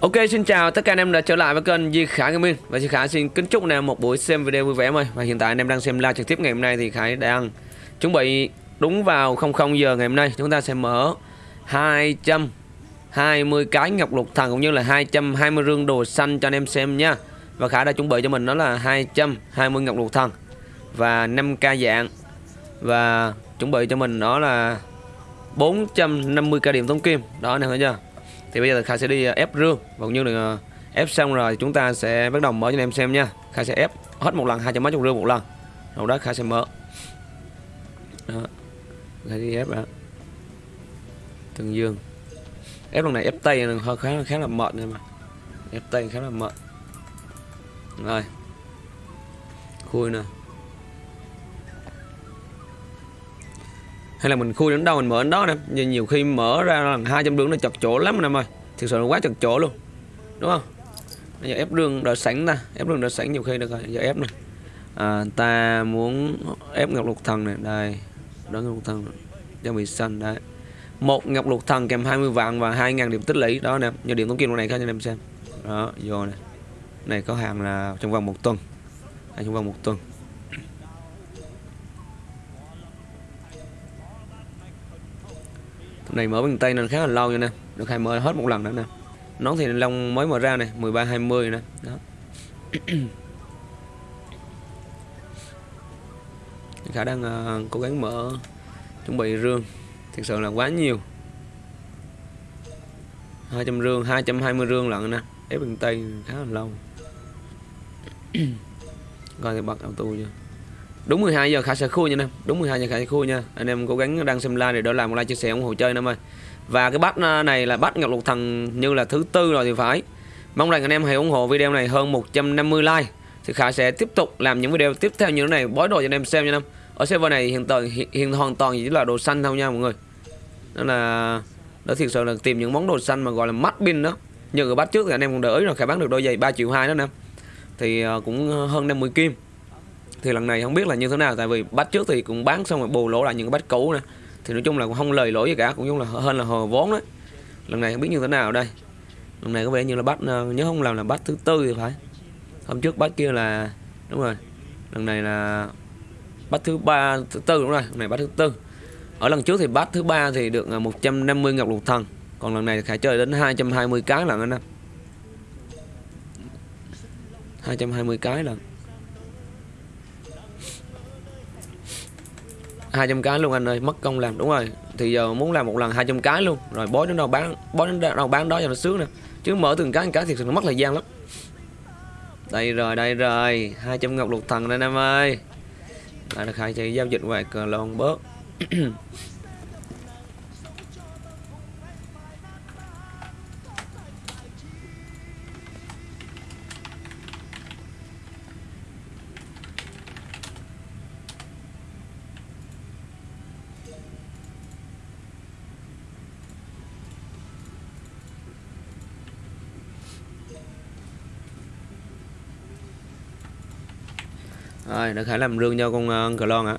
Ok, xin chào tất cả anh em đã trở lại với kênh Di Khải Gaming Và Di Khải xin kính chúc anh em một buổi xem video vui vẻ mời. Và hiện tại anh em đang xem live trực tiếp ngày hôm nay thì Khải đang chuẩn bị đúng vào 00 giờ ngày hôm nay. Chúng ta sẽ mở 220 cái ngọc lục thần cũng như là 220 rương đồ xanh cho anh em xem nha. Và Khải đã chuẩn bị cho mình đó là 220 ngọc lục thần Và 5k dạng. Và chuẩn bị cho mình đó là 450k điểm tống kim. Đó, anh em thấy chưa? Thì bây giờ Kha sẽ đi ờ, ép rương. Và cũng như là ờ, ép xong rồi chúng ta sẽ bắt đầu mở cho anh em xem nha. Kha sẽ ép hết một lần, hai trăm mấy chục rương một lần. Rồi đó Kha sẽ mở. Đó. Đi ép đã Từng dương ép lần này ép tay hơi khá khá là mệt nha mà. Ép tay khá là mệt. Rồi. Khui nè. Hay là mình khui đến đâu mình mở đến đó nè. Nhưng nhiều khi mở ra là hai trăm đường nó chật chỗ lắm anh em ơi thực sự là quá chật chỗ luôn. Đúng không? Bây giờ ép đường đợi sẵn ta. Ép đường đợi sẵn nhiều khi được rồi. Giờ ép này à, ta muốn ép ngọc lục thần này đây. Đó ngọc lục thần. Cho bị xanh đấy. Một ngọc lục thần kèm 20 vạn và 2.000 điểm tích lũy. Đó nè. Nhờ điểm tống kim này cho anh em xem. Đó vô này này có hàng là trong vòng một tuần. Hay trong vòng một tuần. Này mở bằng tay nên khá là lâu nha nè. Được hai mở hết một lần nữa nè. Nón thì long mới mở ra này 13 20 nè. Đó. Khả đang uh, ờ, cố gắng mở chuẩn bị rương. Thực sự là quá nhiều. 200 rương 220 rương lận nè. Ép bằng tay khá là lâu. Coi thì bật auto chưa? Đúng 12 giờ khả sẽ khui nha anh em. Đúng 12 giờ khả sẽ khui nha. Anh em cố gắng đăng xem like để đỡ làm một like chia sẻ ủng hộ chơi em ơi. Và cái bắt à, này là bắt ngọc lục thần như là thứ tư rồi thì phải. Mong rằng anh em hãy ủng hộ video này hơn 150 like thì khả sẽ tiếp tục làm những video tiếp theo như thế này. Bói đồ cho anh em xem nha em. Ở server này hiện tại hiện, hiện hoàn toàn chỉ là đồ xanh thôi nha mọi người. Đó là đó thực sự là tìm những món đồ xanh mà gọi là mắt pin đó. Như ở bắt trước thì anh em cũng đỡ rồi khả bán được đôi giày 3 triệu hai đó nè thì à, cũng hơn 50 kim thì lần này không biết là như thế nào, tại vì bắt trước thì cũng bán xong rồi bù lỗ lại những cái bát cũ nè. Thì nói chung là cũng không lời lỗi gì cả, cũng giống là hơn là hờ vốn đấy. Lần này không biết như thế nào đây. Lần này có vẻ như là bắt ờ, nhớ không làm là bắt thứ tư thì phải. Hôm trước bắt kia là, đúng rồi. Lần này là bắt thứ ba, thứ tư đúng rồi, lần này bắt thứ tư. Ở lần trước thì bắt thứ ba thì được ờ, 150 ngọc lục thần. Còn lần này phải chơi đến 220 cái lần anh em. 220 cái lần 200 cái luôn anh ơi, mất công làm, đúng rồi. Thì giờ muốn làm một lần 200 cái luôn. Rồi bói đến đâu bán, bói đến đâu bán đó cho nó sướng nè chứ mở từng cái cái thì nó mất thời gian lắm. Đây rồi đây rồi. 200 ngọc lục thần đây em ơi. Lại được khai chạy giao dịch ngoài cờ lon bớt. Rồi, đã khải làm rương cho con uh, cờ lon ạ.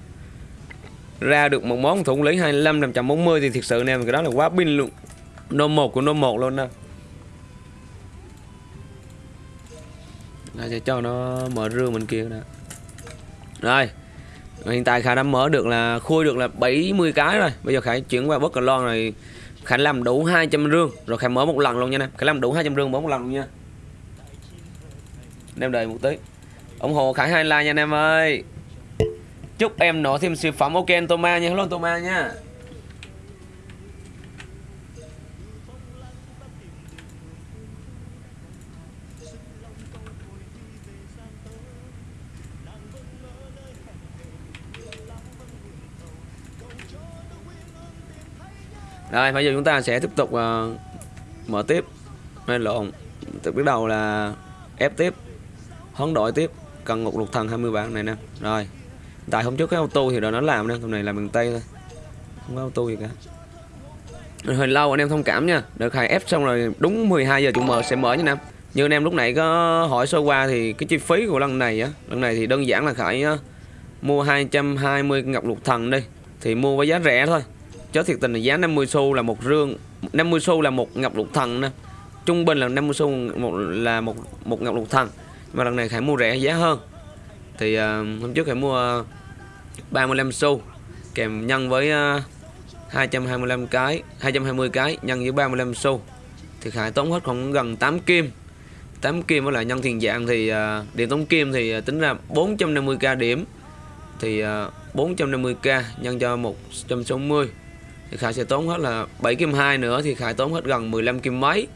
Ra được một món thủ lý 25 540 thì thực sự nè cái đó là quá pin luôn. Nô 1 của nô 1 luôn nè. Đây sẽ cho nó mở rương bên kia nè. Rồi. Hiện tại Khải đã mở được là khui được là 70 cái rồi. Bây giờ Khải chuyển qua bất cờ lon này Khải làm đủ 200 rương rồi Khải mở một lần luôn nha nè. Khải làm đủ 200 rương mở một lần luôn nha. Em đợi một tí ủng hộ Khải hai like nha anh em ơi. Chúc em nổ thêm siêu phẩm. Ok anh Toma nha. Hello Toma nha. Rồi bây giờ chúng ta sẽ tiếp tục uh, mở tiếp. Hay lộn. Từ bước đầu là ép tiếp. Hoán đổi tiếp cần ngục lục thần 20 bản này nè. Rồi. Tại hôm trước cái auto thì rồi nó làm nè, hôm này làm bằng tay thôi. Không có auto gì cả. Hơi lâu anh em thông cảm nha. Được khai ép xong rồi đúng 12 giờ chủ mở sẽ mở nha nam như anh em lúc nãy có hỏi sơ qua thì cái chi phí của lần này á, lần này thì đơn giản là khải ờ, mua 220 ngọc lục thần đi, thì mua với giá rẻ thôi. Chứ thiệt tình là giá 50 xu là một rương 50 xu là một ngọc lục thần nè. Trung bình là 50 xu một, là một một ngọc lục thần mà lần này Khải mua rẻ giá hơn. Thì uh, hôm trước Khải mua ờ, uh, 35 xu kèm nhân với ờ, uh, 225 cái 220 cái nhân với 35 xu. Thì Khải tốn hết khoảng gần 8 kim. 8 kim với lại nhân tiền dạng thì uh, điện tốn kim thì uh, tính ra 450k điểm. Thì uh, 450k nhân cho 160 thì Khải sẽ tốn hết là 7 kim 2 nữa thì Khải tốn hết gần 15 kim mấy.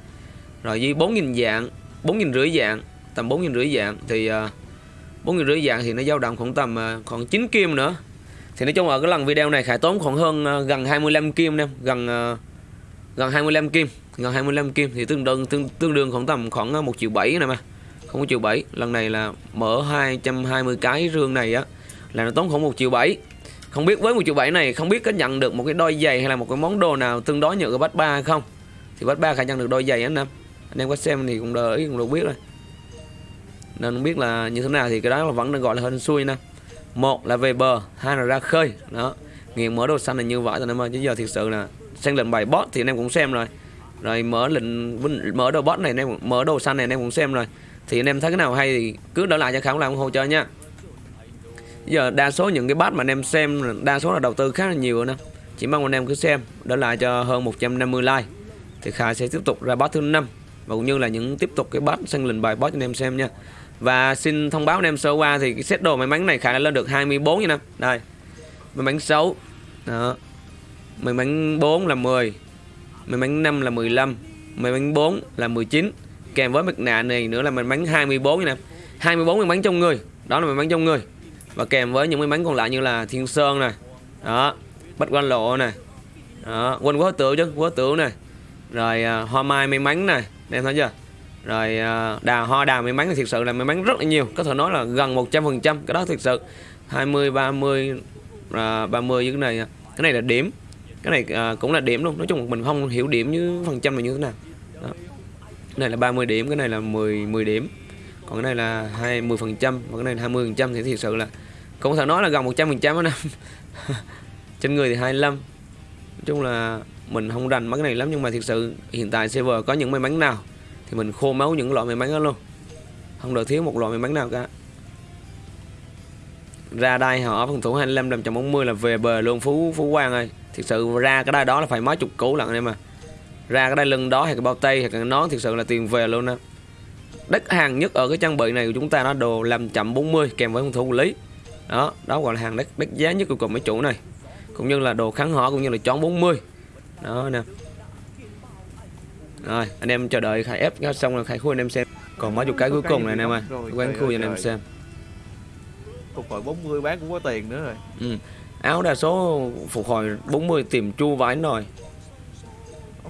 Rồi với 4.000 dạng 4.000 rưỡi dạng tầm 4.000 rưỡi dạng thì ờ, uh, 4.000 rưỡi dạng thì nó dao động khoảng tầm uh, khoảng 9 kim nữa. Thì nói chung ở cái lần video này Khải tốn khoảng hơn uh, gần 25 kim em gần uh, gần 25 kim gần 25 kim thì tương đương tương, tương đương khoảng tầm khoảng 1 triệu 7 này mà không có triệu 7 lần này là mở 220 cái rương này á là nó tốn khoảng 1 triệu 7 không biết với 1 triệu 7 này không biết có nhận được một cái đôi giày hay là một cái món đồ nào tương đối như ở bát 3 hay không? Thì bát ba khả nhận được đôi giày anh em. Anh em có xem thì cũng đợi cũng được biết rồi nên không biết là như thế nào thì cái đó là vẫn được gọi là hên xui nè. Một là về bờ, hai là ra khơi. Đó. Nghiện mở đồ xanh là như vậy rồi em ơi chứ giờ thực sự là xem lệnh bài bot thì anh em cũng xem rồi. Rồi mở lệnh mở đồ bot này, anh em mở đồ xanh này anh em cũng xem rồi. Thì anh em thấy cái nào hay thì cứ đỡ lại cho khảo làm ủng hộ cho nha. Giờ đa số những cái bát mà anh em xem, đa số là đầu tư khá là nhiều nè. Chỉ mong anh em cứ xem đỡ lại cho hơn 150 like. Thì Khải sẽ tiếp tục ra bot thứ năm, và cũng như là những tiếp tục cái bot sân lệnh bài bot cho anh em xem nha và xin thông báo anh em sơ qua thì cái set đồ may mắn này khả năng lên được 24 nha nè đây may mắn 6 đó. May mắn 4 là 10 may mắn 5 là 15 may mắn 4 là 19 kèm với mặt nạ này nữa là may mắn 24 nha nè 24 may mắn trong người. Đó là may mắn trong người. Và kèm với những may mắn còn lại như là thiên sơn này đó. Bách quan lộ này đó. Quên quá tử chứ quá tử này rồi uh, hoa mai may mắn này em thấy chưa? Rồi uh, đào hoa đào may mắn thì thực sự là may mắn rất là nhiều. Có thể nói là gần 100 phần trăm. Cái đó thực sự. 20 30 uh, 30 cái này cái này là điểm. Cái này uh, cũng là điểm luôn. Nói chung mình không hiểu điểm như phần trăm là như thế nào. Đó. cái này là 30 điểm cái này là 10 10 điểm. Còn cái này là 20 phần trăm. Và cái này là 20 phần trăm thì thực sự là cũng có thể nói là gần 100 phần trăm năm trên người thì 25 nói chung là mình không rành mấy cái này lắm nhưng mà thực sự hiện tại server có những may mắn nào? Thì mình khô máu những loại may mắn đó luôn. Không được thiếu một loại may mắn nào cả. Ra đây họ phòng thủ 25 540 là về bờ luôn. Phú phú quang ơi thực sự ra cái đai đó là phải mấy chục củ lận em mà. Ra cái đai lưng đó hay cái bao tay hay cái nón thực sự là tiền về luôn á. Đất hàng nhất ở cái trang bị này của chúng ta nó đồ làm chậm 40 kèm với phòng thủ lý. Đó đó gọi là hàng đất đất giá nhất của cùng mấy chủ này. Cũng như là đồ kháng hỏa cũng như là chón 40 đó nè rồi anh em chờ đợi khai ép xong rồi khai khui anh em xem. Còn mấy chục cái cuối cùng này anh em ơi quán khui cho anh em xem. Phục hồi 40 bán cũng có tiền nữa rồi. Ừ. áo đa số phục hồi 40 tìm chu vải rồi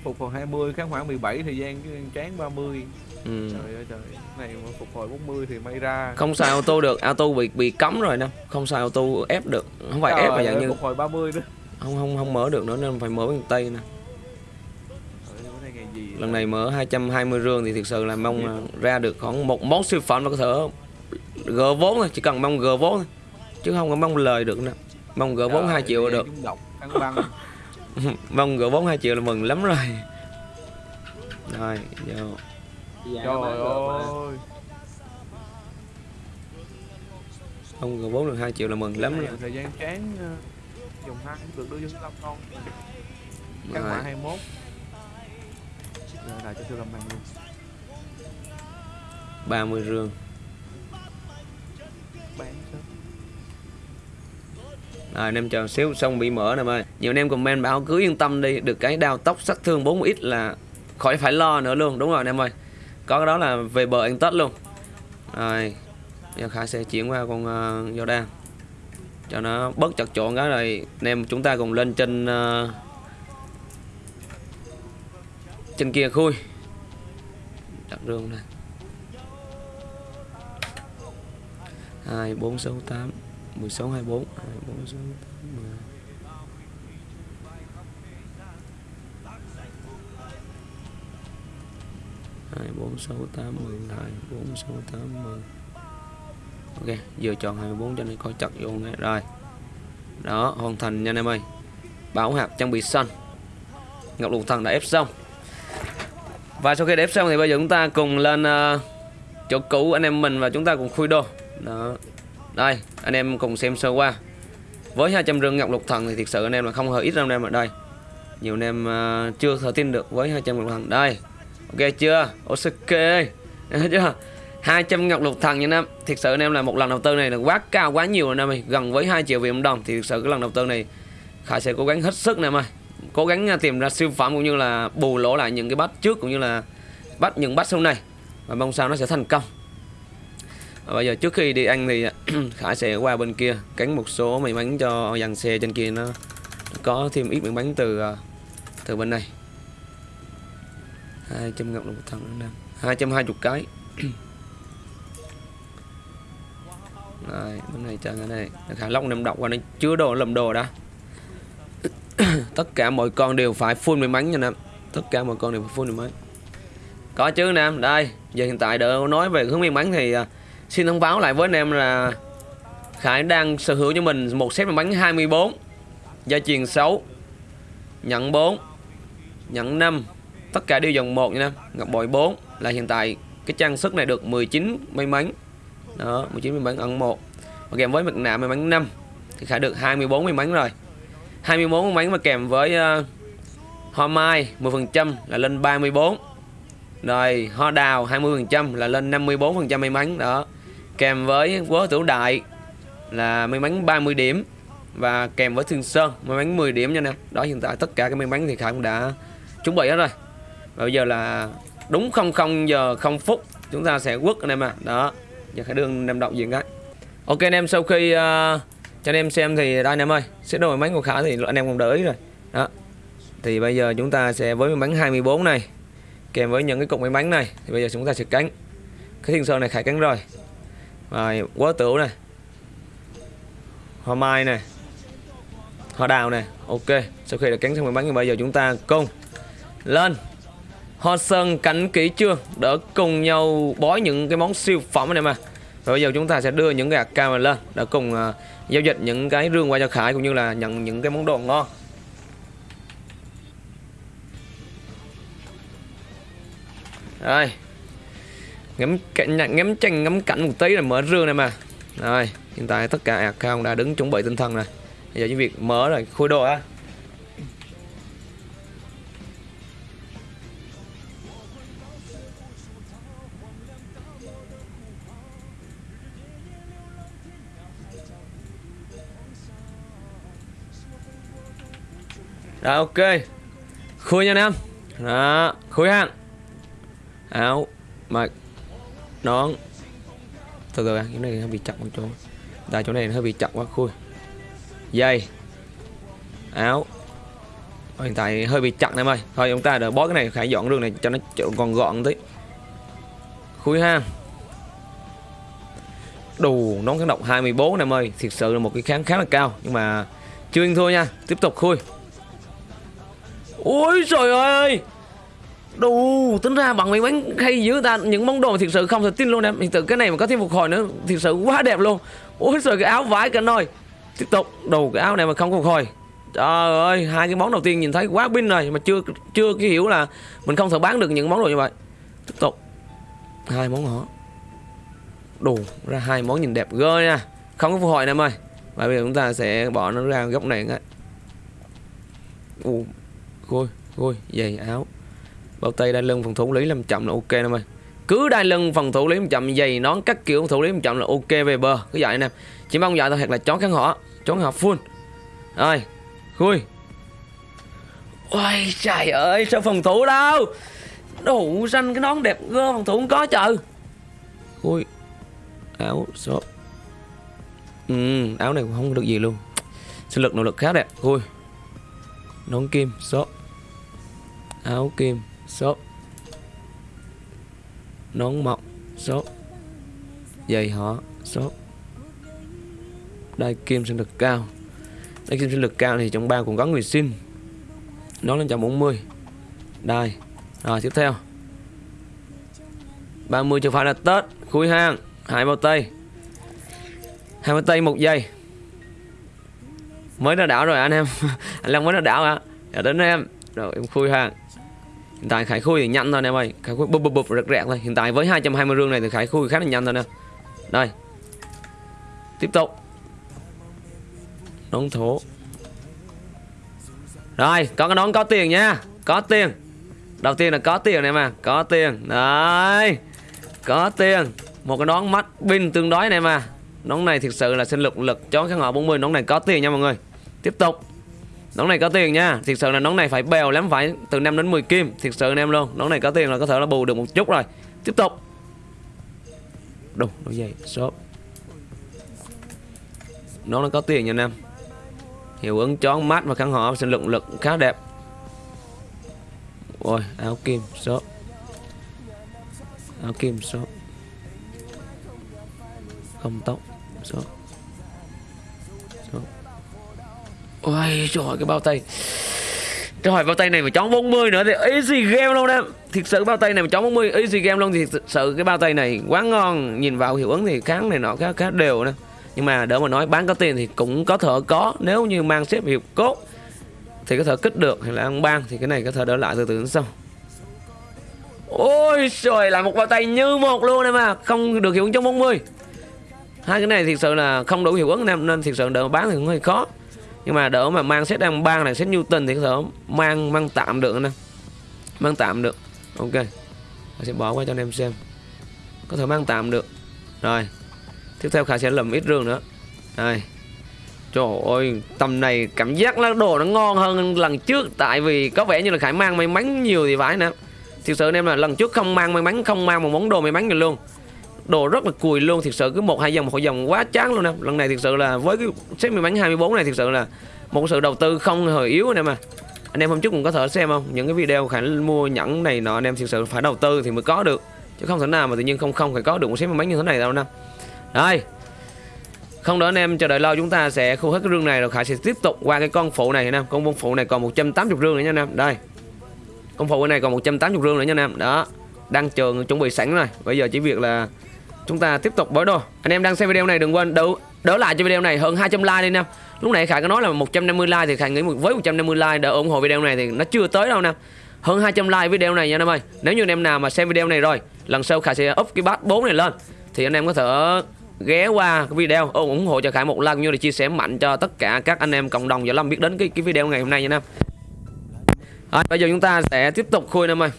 phục hồi 20 kháng hỏa 17 thời gian chán 30 ừ. trời ơi trời này mà phục hồi 40 thì may ra. Không xài ô tô được auto bị bị cấm rồi nè không xài ô tô ép được. Không phải ép mà dạng như phục hồi 30 nữa không không không mở được nữa nên phải mở bằng tay nè lần này mở 220 rương thì thực sự là mong ra được khoảng một món siêu phẩm là có thể gỡ vốn thôi chỉ cần mong gỡ vốn thôi. Chứ không có mong lời được nè mong gỡ vốn 2 triệu là được. mong gỡ vốn 2 triệu là mừng lắm rồi. Rồi vô. Trời ơi. Không gỡ vốn được 2 triệu là mừng lắm rồi. thời gian chán dùng hai được đưa vô 5 con các bạn 21 giờ lại cho siêu lâm mang luôn 30 rương bán rồi anh em chờ xíu xong bị mở nè ơi nhiều anh em comment bảo cứ yên tâm đi được cái đao tóc sát thương 40 ít là khỏi phải lo nữa luôn. Đúng rồi anh em ơi. Có cái đó là về bờ anh tết luôn. Rồi giờ khả sẽ chuyển qua con uh, Jordan. Cho nó bớt chặt chọn cái rồi anh em chúng ta cùng lên trên uh, trên kia khui. Đặt rương này hai, bốn, sáu, tám. Mười sáu, hai, bốn. Hai, bốn, sáu, tám, mười. Hai, bốn, sáu, tám, mười. Hai, bốn, sáu, tám, mười. Ok, vừa chọn 24 cho nên coi chặt vô nghe. Rồi. Đó, hoàn thành nha anh em ơi. Bảo hạt trang bị xanh. Ngọc lục thần đã ép xong và sau khi đép xong thì bây giờ chúng ta cùng lên uh, chỗ cũ anh em mình và chúng ta cùng khui đồ đó. Đây anh em cùng xem sơ qua. Với 200 rương ngọc lục thần thì thực sự anh em là không hề ít đâu anh em ở đây. Nhiều anh em uh, chưa thể tin được với 200 ngọc lục thần. Đây. Ok chưa? Ok chưa? 200 ngọc lục thần nha anh em. Thực sự anh em là một lần đầu tư này là quá cao quá nhiều anh em ơi. Gần với 2 triệu Việt Nam đồng thì thực sự cái lần đầu tư này Khải sẽ cố gắng hết sức nè em ơi cố gắng à, tìm ra siêu phẩm cũng như là bù lỗ lại những cái bắt trước cũng như là bắt những bắt sau này. Và mong sao nó sẽ thành công. Và bây giờ trước khi đi ăn thì à, Khải sẽ qua bên kia cắn một số may mắn cho dàn xe trên kia nó có thêm ít may mắn từ à, từ bên này. 200 ngọc lục một thằng nè 220 cái. Đây, bên này chân cái này Khả lóc nằm đọc qua nó chứa đồ lầm đồ đã. Tất cả mọi con đều phải full may mắn nha nam Tất cả mọi con đều phải full may mắn. Có chứ nam, đây Giờ hiện tại đợi nói về hướng may mắn thì uh, Xin thông báo lại với anh em là Khải đang sở hữu cho mình một set may mắn 24 Gia truyền 6 Nhận 4 Nhận 5 Tất cả đều dòng 1 nha nam Ngọc bội 4 Là hiện tại cái trang sức này được 19 may mắn. Đó 19 may mắn ẩn 1 và kèm với mặt nạ may mắn 5 thì khải được 24 may mắn rồi. 24 may mà kèm với uh, hoa mai 10% là lên 34 rồi hoa đào 20% là lên 54% may mắn đó. Kèm với quớ tử đại là may mắn 30 điểm và kèm với thương sơn may mắn 10 điểm nha nè đó hiện tại tất cả cái may mắn thì khải cũng đã chuẩn bị hết rồi. Và bây giờ là đúng 00 giờ 0 phút chúng ta sẽ quất anh em ạ. À đó giờ khải đương em đọc diện cái. Ok anh em sau khi uh, cho anh em xem thì đây anh em ơi sẽ đổi máy của khả thì anh em cũng đỡ ý rồi. Đó. Thì bây giờ chúng ta sẽ với bánh 24 này kèm với những cái cục máy bánh này thì bây giờ chúng ta sẽ cánh cái thiên sơn này khải cánh rồi. Và quá tửu này. Hoa mai này. Hoa đào này. Ok sau khi đã cánh xong may bánh thì bây giờ chúng ta cùng lên. Hoa Sơn cánh kỹ chưa? Đỡ cùng nhau bói những cái món siêu phẩm này mà rồi bây giờ chúng ta sẽ đưa những cái camera lên Để cùng uh, giao dịch những cái rương qua cho Khải Cũng như là nhận những cái món đồ ngon. Rồi. Ngắm cảnh, ngắm tranh, ngắm cảnh một tí là mở rương này mà. Rồi Hiện tại tất cả account đã đứng chuẩn bị tinh thần rồi. Bây giờ những việc mở rồi khui đồ á. Rồi, ok. Khui nha anh em Đó, Khui hàng Áo, Mặc, Nón. Từ từ cái này hơi bị chặt một chỗ. Tại chỗ này hơi bị chặt quá, khui. Dây. Áo. Hiện tại hơi bị chặt em ơi. Thôi, chúng ta đợi bó cái này phải dọn đường này cho nó còn gọn tí. Khui ha. Đù nón kháng độc 24 em ơi. Thực sự là một cái kháng khá là cao. Nhưng mà chưa yên thua nha. Tiếp tục khui. Ôi trời ơi! Đủ tính ra bằng mấy bánh hay dữ ta Những món đồ thiệt sự không thể tin luôn em. Hiện tượng cái này mà có thêm phục hồi nữa, Thiệt sự quá đẹp luôn. Ôi trời, cái áo vải cả nồi. Tiếp tục Đủ cái áo này mà không phục hồi. Trời ơi, Hai cái món đầu tiên nhìn thấy quá pin rồi, Mà chưa chưa cái hiểu là Mình không thể bán được những món đồ như vậy. Tiếp tục. Hai món họ Đủ ra hai món nhìn đẹp ghê nha. Không có phục hồi em ơi. Và bây giờ chúng ta sẽ bỏ nó ra góc này ngay. Ủa Gôi, gôi, giày áo. Bao tay đai lưng phòng thủ lý làm chậm là ok em ơi Cứ đai lưng phòng thủ lý làm chậm Giày nón các kiểu phòng thủ lý làm chậm là ok về bờ. Cứ vậy anh em Chỉ mong vậy thôi thật là chón kháng họ Chón họ full. Rồi, khui. Ôi trời ơi sao phòng thủ đâu? Đủ xanh cái nón đẹp gơ phòng thủ không có chờ Khui. Áo shop. Ừ áo này cũng không được gì luôn. Sinh lực nỗ lực khá đẹp. Khui nón kim shop áo kim shop nón mọc shop giày họ shop đai kim sinh lực cao. Đai kim sinh lực cao thì trong ba cũng có người xin nó lên 140 đai rồi, tiếp theo. 30 chưa phải là Tết, khui hang. Hai bao tay. Hai bao tay, một giây mới ra đảo rồi anh em. Anh Long mới ra đảo ạ. À. đến em. Rồi, em khui hàng hiện tại khải khui thì nhanh thôi anh em ơi. Khải khui bụp bụp bụp, rực rẹt thôi. Hiện tại với 220 rương này thì khải khui khá là nhanh thôi nè. Đây. Tiếp tục. Nón thổ. Rồi, có cái nón có tiền nha. Có tiền. Đầu tiên là có tiền này mà có tiền. Đấy. Có tiền. Một cái nón mắt pin tương đối này mà nón này thực sự là sinh lực lực cho cái họ 40 nón này có tiền nha mọi người. Tiếp tục. Nón này có tiền nha. Thực sự là nón này phải bèo lắm phải từ 5 đến 10 kim. Thực sự anh em luôn nón này có tiền là có thể là bù được một chút rồi. Tiếp tục. Đồ, nó dày shop nón nó có tiền nha anh em. Hiệu ứng chón mát và khăn họ sinh lực lực khá đẹp. Ôi áo kim shop áo kim shop không tóc shop shop ôi trời cái bao tay. Trời bao tay này mà chóng 40 nữa thì easy game luôn em. Thiệt sự bao tay này mà chóng 40 easy game luôn thì thiệt sự cái bao tay này quá ngon. Nhìn vào hiệu ứng thì kháng này nọ khá, khá đều nè. Nhưng mà đỡ mà nói bán có tiền thì cũng có thể có. Nếu như mang xếp hiệu cốt Thì có thể kích được hay là ăn ban Thì cái này có thể đỡ lại từ từ đến sau. Ôi trời là một bao tay như một luôn em à. Không được hiệu ứng trong 40 Hai cái này thực sự là không đủ hiệu ứng nên, nên thực sự đỡ bán thì cũng hơi khó. Nhưng mà đỡ mà mang xét đang ban này set Newton thì có thể mang mang tạm được nè mang tạm được. Ok. Tôi sẽ bỏ qua cho anh em xem. Có thể mang tạm được. Rồi. Tiếp theo khả sẽ lầm ít rương nữa. Đây trời ơi tầm này cảm giác là đồ nó ngon hơn lần trước. Tại vì có vẻ như là khải mang may mắn nhiều thì phải nè. Thực sự anh em là lần trước không mang may mắn không mang một món đồ may mắn gì luôn đồ rất là cùi luôn. Thực sự cứ một, hai dòng một dòng quá chán luôn nè. Lần này thực sự là với cái set may mắn 24 này thực sự là một sự đầu tư không hề yếu anh em à. Anh em hôm trước cũng có thể xem không? Những cái video khả mua nhẫn này nọ, anh em thực sự phải đầu tư thì mới có được. Chứ không thể nào mà tự nhiên không không phải có được một set may bánh như thế này đâu nè. Đây không đỡ anh em chờ đợi lâu, chúng ta sẽ khu hết cái rương này rồi khải sẽ tiếp tục qua cái con phụ này anh con con phụ này còn 180 rương nữa nha anh em. Đây, con phụ này còn 180 rương nữa nha anh em. Đó, đang trường chuẩn bị sẵn rồi. Bây giờ chỉ việc là chúng ta tiếp tục bới đồ. Anh em đang xem video này đừng quên đỡ đỡ lại cho video này hơn 200 like đi nè. Lúc nãy khải có nói là 150 like thì khải nghĩ với 150 like đỡ ủng hộ video này thì nó chưa tới đâu nè. Hơn 200 like video này nha anh em ơi. Nếu như anh em nào mà xem video này rồi lần sau khải sẽ up cái bát 4 này lên. Thì anh em có thể ghé qua cái video ủng hộ cho khải một like như là chia sẻ mạnh cho tất cả các anh em cộng đồng và lâm biết đến cái cái video ngày hôm nay nha anh em. À, bây giờ chúng ta sẽ tiếp tục khui anh em ơi.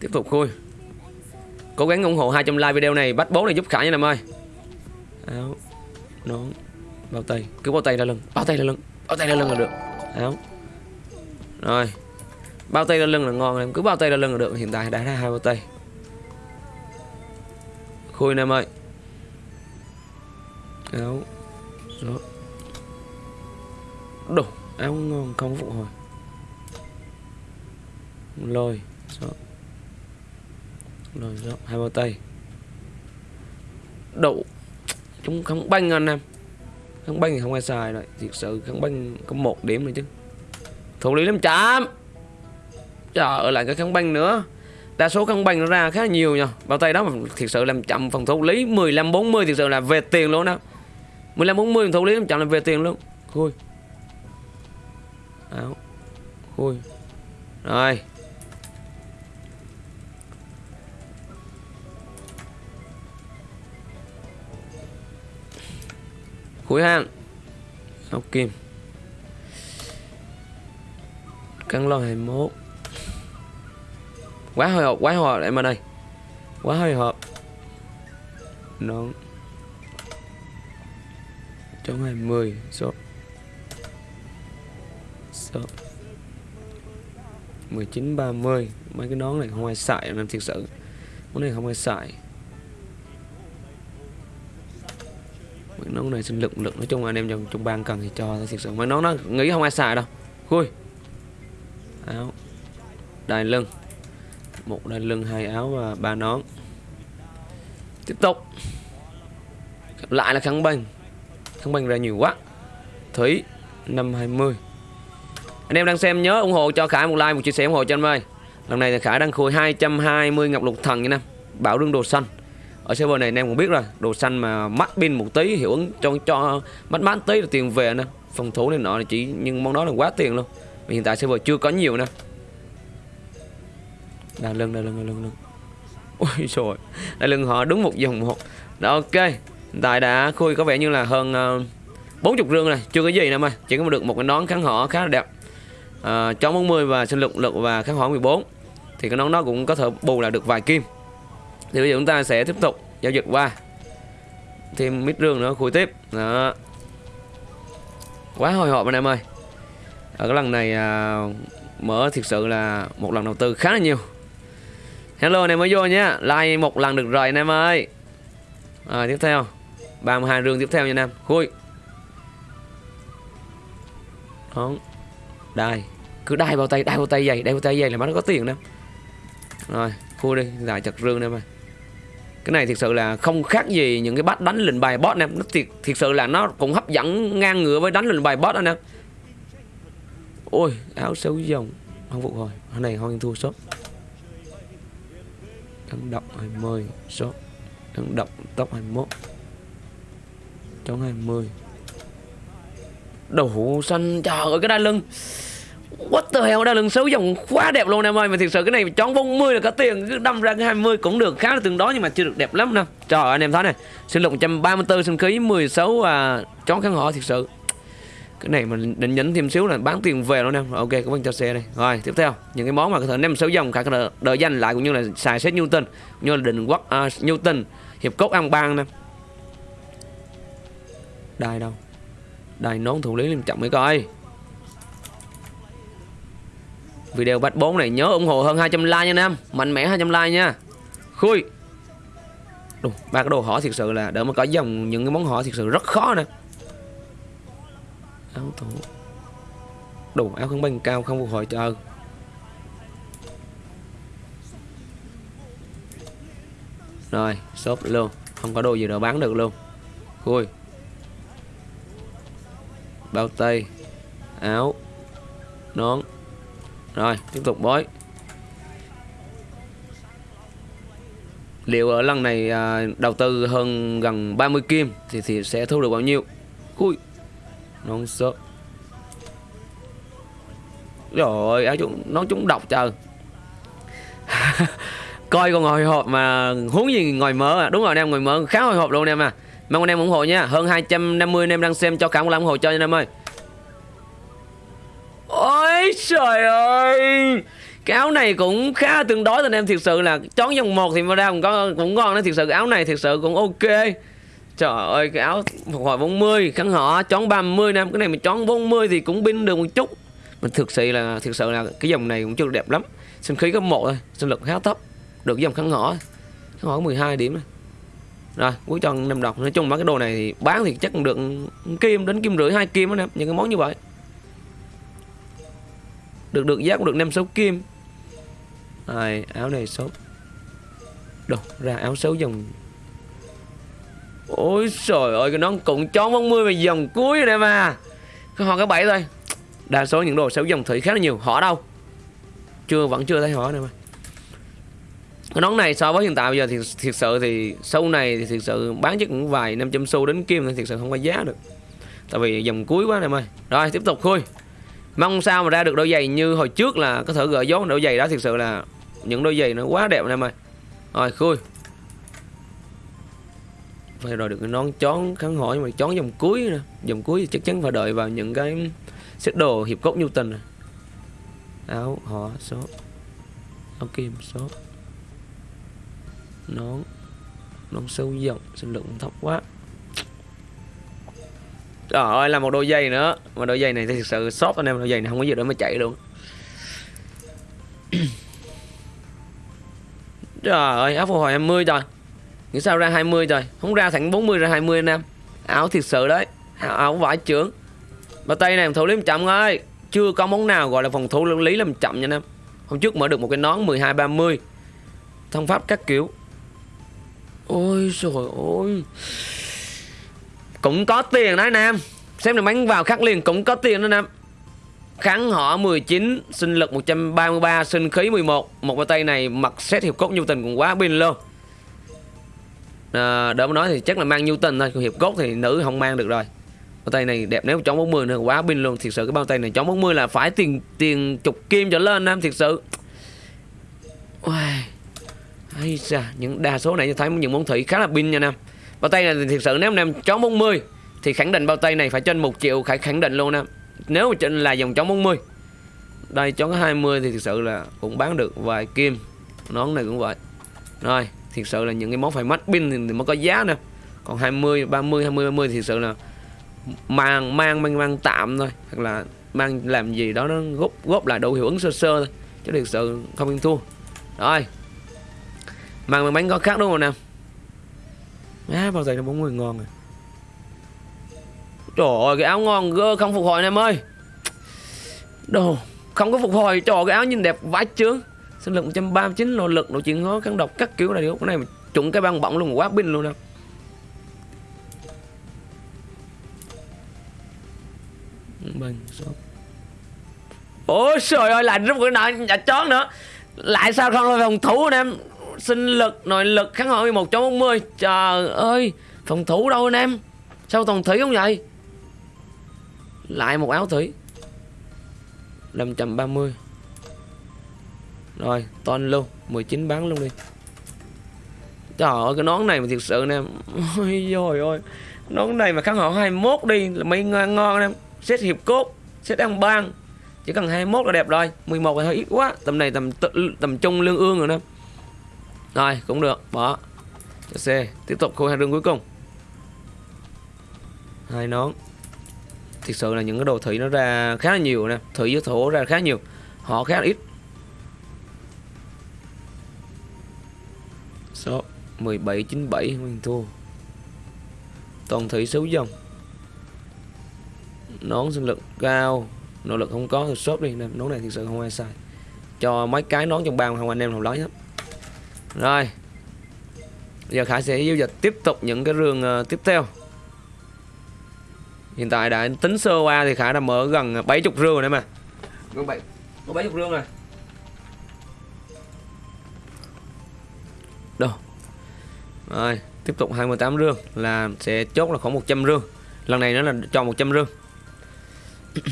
Tiếp tục khui cố gắng ủng hộ 200 like video này, bắt bố này giúp khải nha em ơi. Áo, nón, bao tay. Cứ bao tay ra lưng, bao tay ra lưng, bao tay ra lưng là được. Áo. Rồi, bao tay ra lưng là ngon em cứ bao tay ra lưng là được. Hiện tại đã ra hai bao tay. Khui em ơi. Áo đó đủ áo ngon không phục hồi. Lôi đó rồi rộng hai bao tay. Đậu. Chúng không banh anh em. Không banh thì không ai xài rồi. Thực sự không banh có một điểm nữa chứ. Thủ lý 500 trời ở lại cái kháng banh nữa. Đa số kháng banh nó ra khá nhiều nha bao tay đó mà thực sự làm chậm phần thủ lý. 15 40 thực sự là về tiền luôn đó. 15 40 thủ lý 500 là về tiền luôn. Khui. Áo. Khui. Rồi. Khối hang học kim. Căng lo 21 quá hồi hộp, quá hồi hộp em ở đây. Quá hồi hộp. Nón. Trong 20 số số 19 30 mấy cái nón này không ai xài, em thiệt sự. Món này không ai xài. Nó nón này sinh lực lực nói chung anh em trong trong ban cần thì cho, thật sự. Mấy nón nó nghĩ không ai xài đâu. Khui. Áo. Đai lưng. Một đai lưng, hai áo và ba nón. Tiếp tục. Lại là khăn banh khăn banh ra nhiều quá. Thủy, năm hai mươi. Anh em đang xem nhớ ủng hộ cho Khải một like, một chia sẻ ủng hộ cho anh ơi. Lần này thì Khải đang khui 220 ngọc lục thần nha năm bảo đương đồ xanh ở server này anh em cũng biết rồi đồ xanh mà mắt pin một tí hiệu ứng cho cho mắt mắt tí là tiền về nè. Phòng thủ này nọ là chỉ nhưng món đó là quá tiền luôn. Mà hiện tại server chưa có nhiều nè. Đà lưng đà lưng đà lưng lưng. Ôi trời đà lưng họ đúng một dòng một. Đó ok. Hiện tại đã khui có vẻ như là hơn ờ, bốn chục rương này chưa có gì nè mà. Chỉ có được một cái nón kháng họ khá là đẹp. À, chó 40 và sinh lực lực và kháng hỏa 14 thì cái nón đó cũng có thể bù là được vài kim thì bây giờ chúng ta sẽ tiếp tục giao dịch qua. Thêm mít rương nữa khui tiếp. Đó. Quá hồi hộp anh em ơi. Ở cái lần này à, mở thực sự là một lần đầu tư khá là nhiều. Hello anh em mới vô nhé. Like một lần được rồi anh em ơi. À, tiếp theo. 32 rương tiếp theo nha anh em. Khui. Đó. Đai. Cứ đai vào tay đai vào tay dày đai vào tay dày là nó có tiền nè rồi khui đi. Giải chặt rương em ơi cái này thực sự là không khác gì những cái bắt đánh lệnh bài boss em nó thiệt thiệt sự là nó cũng hấp dẫn ngang ngửa với đánh lệnh bài boss anh em ôi, áo xấu dòng. Không phục hồi. Hôm này hoang thua sốt. Ấn độc 20 số ấn độc tốc 21 trong 20 đầu xanh, trời ơi, cái đai lưng. What the hell đai lưng xấu dòng quá đẹp luôn em ơi Mà thật sự cái này chón 40 là có tiền Cứ đâm ra cái 20 cũng được khá là tương đối Nhưng mà chưa được đẹp lắm nè Trời ơi anh em thấy này Sinh lục 134 sinh khí 16 à, chón kháng họ thật sự. Cái này mình định nhấn thêm xíu là bán tiền về luôn em ok cảm ơn cho xe đây. Rồi tiếp theo những cái món mà có thể năm sáu dòng khả đợi, đợi danh lại cũng như là xài xét Newton cũng như là định quốc uh, Newton hiệp cốt ăn bang nè. Đài đâu? Đài nón thủ lý liêm trọng mới coi video bắt 4 này nhớ ủng hộ hơn 200 like nha anh em mạnh mẽ 200 like nha. Khui. Đồ, ba cái đồ hỏi thực sự là đỡ mà có dòng những cái món hỏi thực sự rất khó nè. Áo thủ đủ áo không banh cao không phục hồi chờ rồi shop luôn. Không có đồ gì đâu bán được luôn. Khui. Bao tay. Áo. Nón rồi tiếp tục bói. Liệu ở lần này à, đầu tư hơn gần 30 kim thì thì sẽ thu được bao nhiêu? Ui non sợ. Rồi áo chúng nó chúng độc trời. Coi còn hồi hộp mà huống gì ngồi mở à. Đúng rồi anh em ngồi mở khá hồi hộp luôn anh em à. Mong anh em ủng hộ nha. Hơn 250 anh em đang xem cho cả một lần ủng hộ cho anh em ơi ôi, trời ơi. Cái áo này cũng khá tương đối, anh em thiệt sự là chón dòng một thì mà ra cũng có, cũng ngon đó, thiệt sự áo này thiệt sự cũng ok. Trời ơi, cái áo phục hồi 40 khăn họ chón 30 năm, cái này mà chón 40 thì cũng pin được một chút. Mình thực sự là thực sự là cái dòng này cũng chưa đẹp lắm. Sinh khí có một thôi, sinh lực khá thấp, được dòng khăn họ khăn họ 12 điểm này rồi, cuối tròn năm đọc. Nói chung mấy cái đồ này thì bán thì chắc cũng được kim đến kim rưỡi hai kim đó nè những cái món như vậy được được giá cũng được năm sáu kim. Rồi áo này xấu. Đồ, ra áo xấu dòng. Ôi trời ơi, cái nón cũng chó 40 về dòng cuối rồi nè mà. Cái họ cái bảy thôi. Đa số những đồ xấu dòng thủy khá là nhiều. Họ đâu? Chưa, vẫn chưa thấy họ nè mà. Cái nón này so với hiện tại bây giờ thì thiệt sự thì sâu này thì thiệt sự bán chắc cũng vài 500 xu đến kim thì thiệt sự không có giá được. Tại vì dòng cuối quá, em ơi. Rồi, tiếp tục khui mong sao mà ra được đôi giày như hồi trước là có thể gỡ dấu đôi giày đó thực sự là những đôi giày nó quá đẹp em ơi rồi, khui. Phải rồi được cái nón chón kháng hỏi, mà chón dòng cuối nè dòng cuối thì chắc chắn phải đợi vào những cái set đồ hiệp cốt nhu tình này. áo, họ, số. Áo kim, số. Nón. Nón sâu rộng sinh lượng thấp quá. Trời ơi là một đôi giày nữa. Mà đôi giày này thì thực sự shop anh em Đôi giày này không có gì để mà chạy luôn. Trời ơi áo phục hồi 20 rồi, Nghĩ sao ra 20 rồi? Không ra thẳng 40 ra 20 anh em. Áo thiệt sự đấy. Áo, áo vải trưởng. Bà tay này phòng thủ lý làm chậm ơi. Chưa có món nào gọi là phòng thủ lý làm chậm nha anh em. Hôm trước mở được một cái nón 12-30 Thông pháp các kiểu. Ôi trời ơi. Cũng có tiền đấy anh em. Xem được bắn vào khắc liền cũng có tiền đó anh em. Kháng họ 19 Sinh lực 133 Sinh khí 11 Một. Bao tay này mặc xét hiệp cốt nhu tình cũng quá pin luôn. Ờ, à, đỡ mà nói thì chắc là mang nhu tình thôi hiệp cốt thì nữ không mang được rồi. Bao tay này đẹp nếu chón 40 nữa quá pin luôn. Thiệt sự cái bao tay này chón 40 là phải tiền tiền chục kim trở lên nam thiệt sự. Wow, hay xa, những đa số này thấy những món thủy khá là pin nha nam bao tay này thì thực sự nếu anh em chó 40 thì khẳng định bao tay này phải trên một triệu phải khẳng định luôn nè nếu mà trên là dòng chó 40 đây chó 20 thì thực sự là cũng bán được vài kim, nón này cũng vậy. Rồi, thực sự là những cái món phải mắt pin thì mới có giá nè còn 20 30 20 30 thì thực sự là mang mang mang mang tạm thôi, hoặc là mang làm gì đó nó góp góp lại đủ hiệu ứng sơ sơ thôi, chứ thực sự không yên thua. Rồi mang bánh có khác đúng không nào? Á bao giờ nó 40 ngon rồi? Trời ơi cái áo ngon gơ không phục hồi em ơi. Đồ không có phục hồi. Trời cái áo nhìn đẹp vãi chướng. Sinh lực 139 nỗ lực độ chuyển hóa kháng độc các kiểu này cái này mà trụng cái băng bỏng luôn quá pin luôn nè Bình shop Ôi trời ơi lại rút cái nợ nhà chó nữa. Lại sao không là phòng thủ anh em Sinh lực, nội lực kháng hội 11 cho 40 Trời ơi Phòng thủ đâu anh em? Sao toàn thủy không vậy? Lại một áo thủy. 530 Rồi toàn luôn 19 bán luôn đi. Trời ơi cái nón này mà thiệt sự nè Ôi dồi ôi. Nón này mà kháng họ 21 đi là mấy ngon ngon em. Xét hiệp cốt Xét ăn bang Chỉ cần 21 là đẹp rồi. 11 là hơi ít quá. Tầm này tầm tầm trung lương ương rồi nè rồi, cũng được, Bỏ. Cho C, Tiếp tục khu hai rừng cuối cùng. Hai nón. Thực sự là những cái đồ thủy nó ra khá là nhiều nè, Thủy với thổ ra khá nhiều, Họ khá là ít. Số 1797 Nguyên thua. Toàn thủy xấu dòng. Nón sinh lực cao Nỗ lực không có, thì shop đi nè Nón này thực sự không ai sai Cho mấy cái nón trong bàn không anh em nào lấy hết rồi. Giờ Khải sẽ giao dịch tiếp tục những cái rương uh, tiếp theo. Hiện tại đã tính sơ qua thì Khải đã mở gần 70 rương rồi đấy mà. Gần 7 Có 70 rương rồi. Đâu? Rồi Tiếp tục 28 rương Là sẽ chốt là khoảng 100 rương. Lần này nó là cho 100 rương.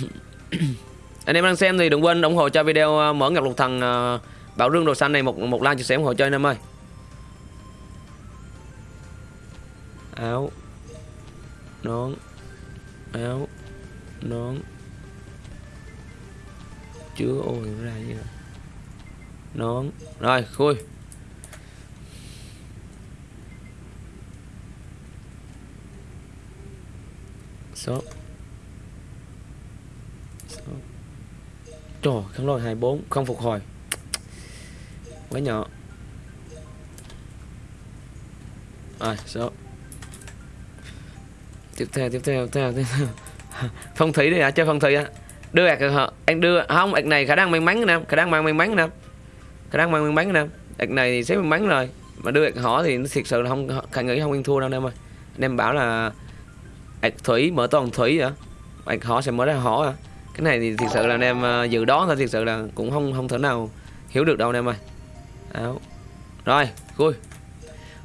Anh em đang xem thì đừng quên ủng hộ cho video ờ, mở ngọc lục thần uh, Bảo rương đồ xanh này một một like chia sẻ ủng hộ cho anh em ơi. Áo. Nón. Áo. Nón. Chứa ôi, ra như vậy nón. Rồi, khui. Số số trời kháng lôi 24 không phục hồi quá nhỏ. Rồi số. Tiếp theo tiếp theo tiếp theo, tiếp theo. phong thủy đi hả? Chơi phong thủy á đưa ạc anh đưa không ạc này khả năng may mắn nè khả năng mang may mắn nè. Khả năng mang may mắn nè. Ạc này thì xếp may mắn rồi mà đưa ạc họ thì thiệt sự là không khả nghĩ không yên thua đâu em ơi. Anh em bảo là ạc thủy mở toàn thủy hả? Ạc họ sẽ mở ra họ hả, cái này thì thiệt sự là anh em ờ, dự đoán thôi thiệt sự là cũng không không thể nào hiểu được đâu anh em ơi áo. Rồi, khui.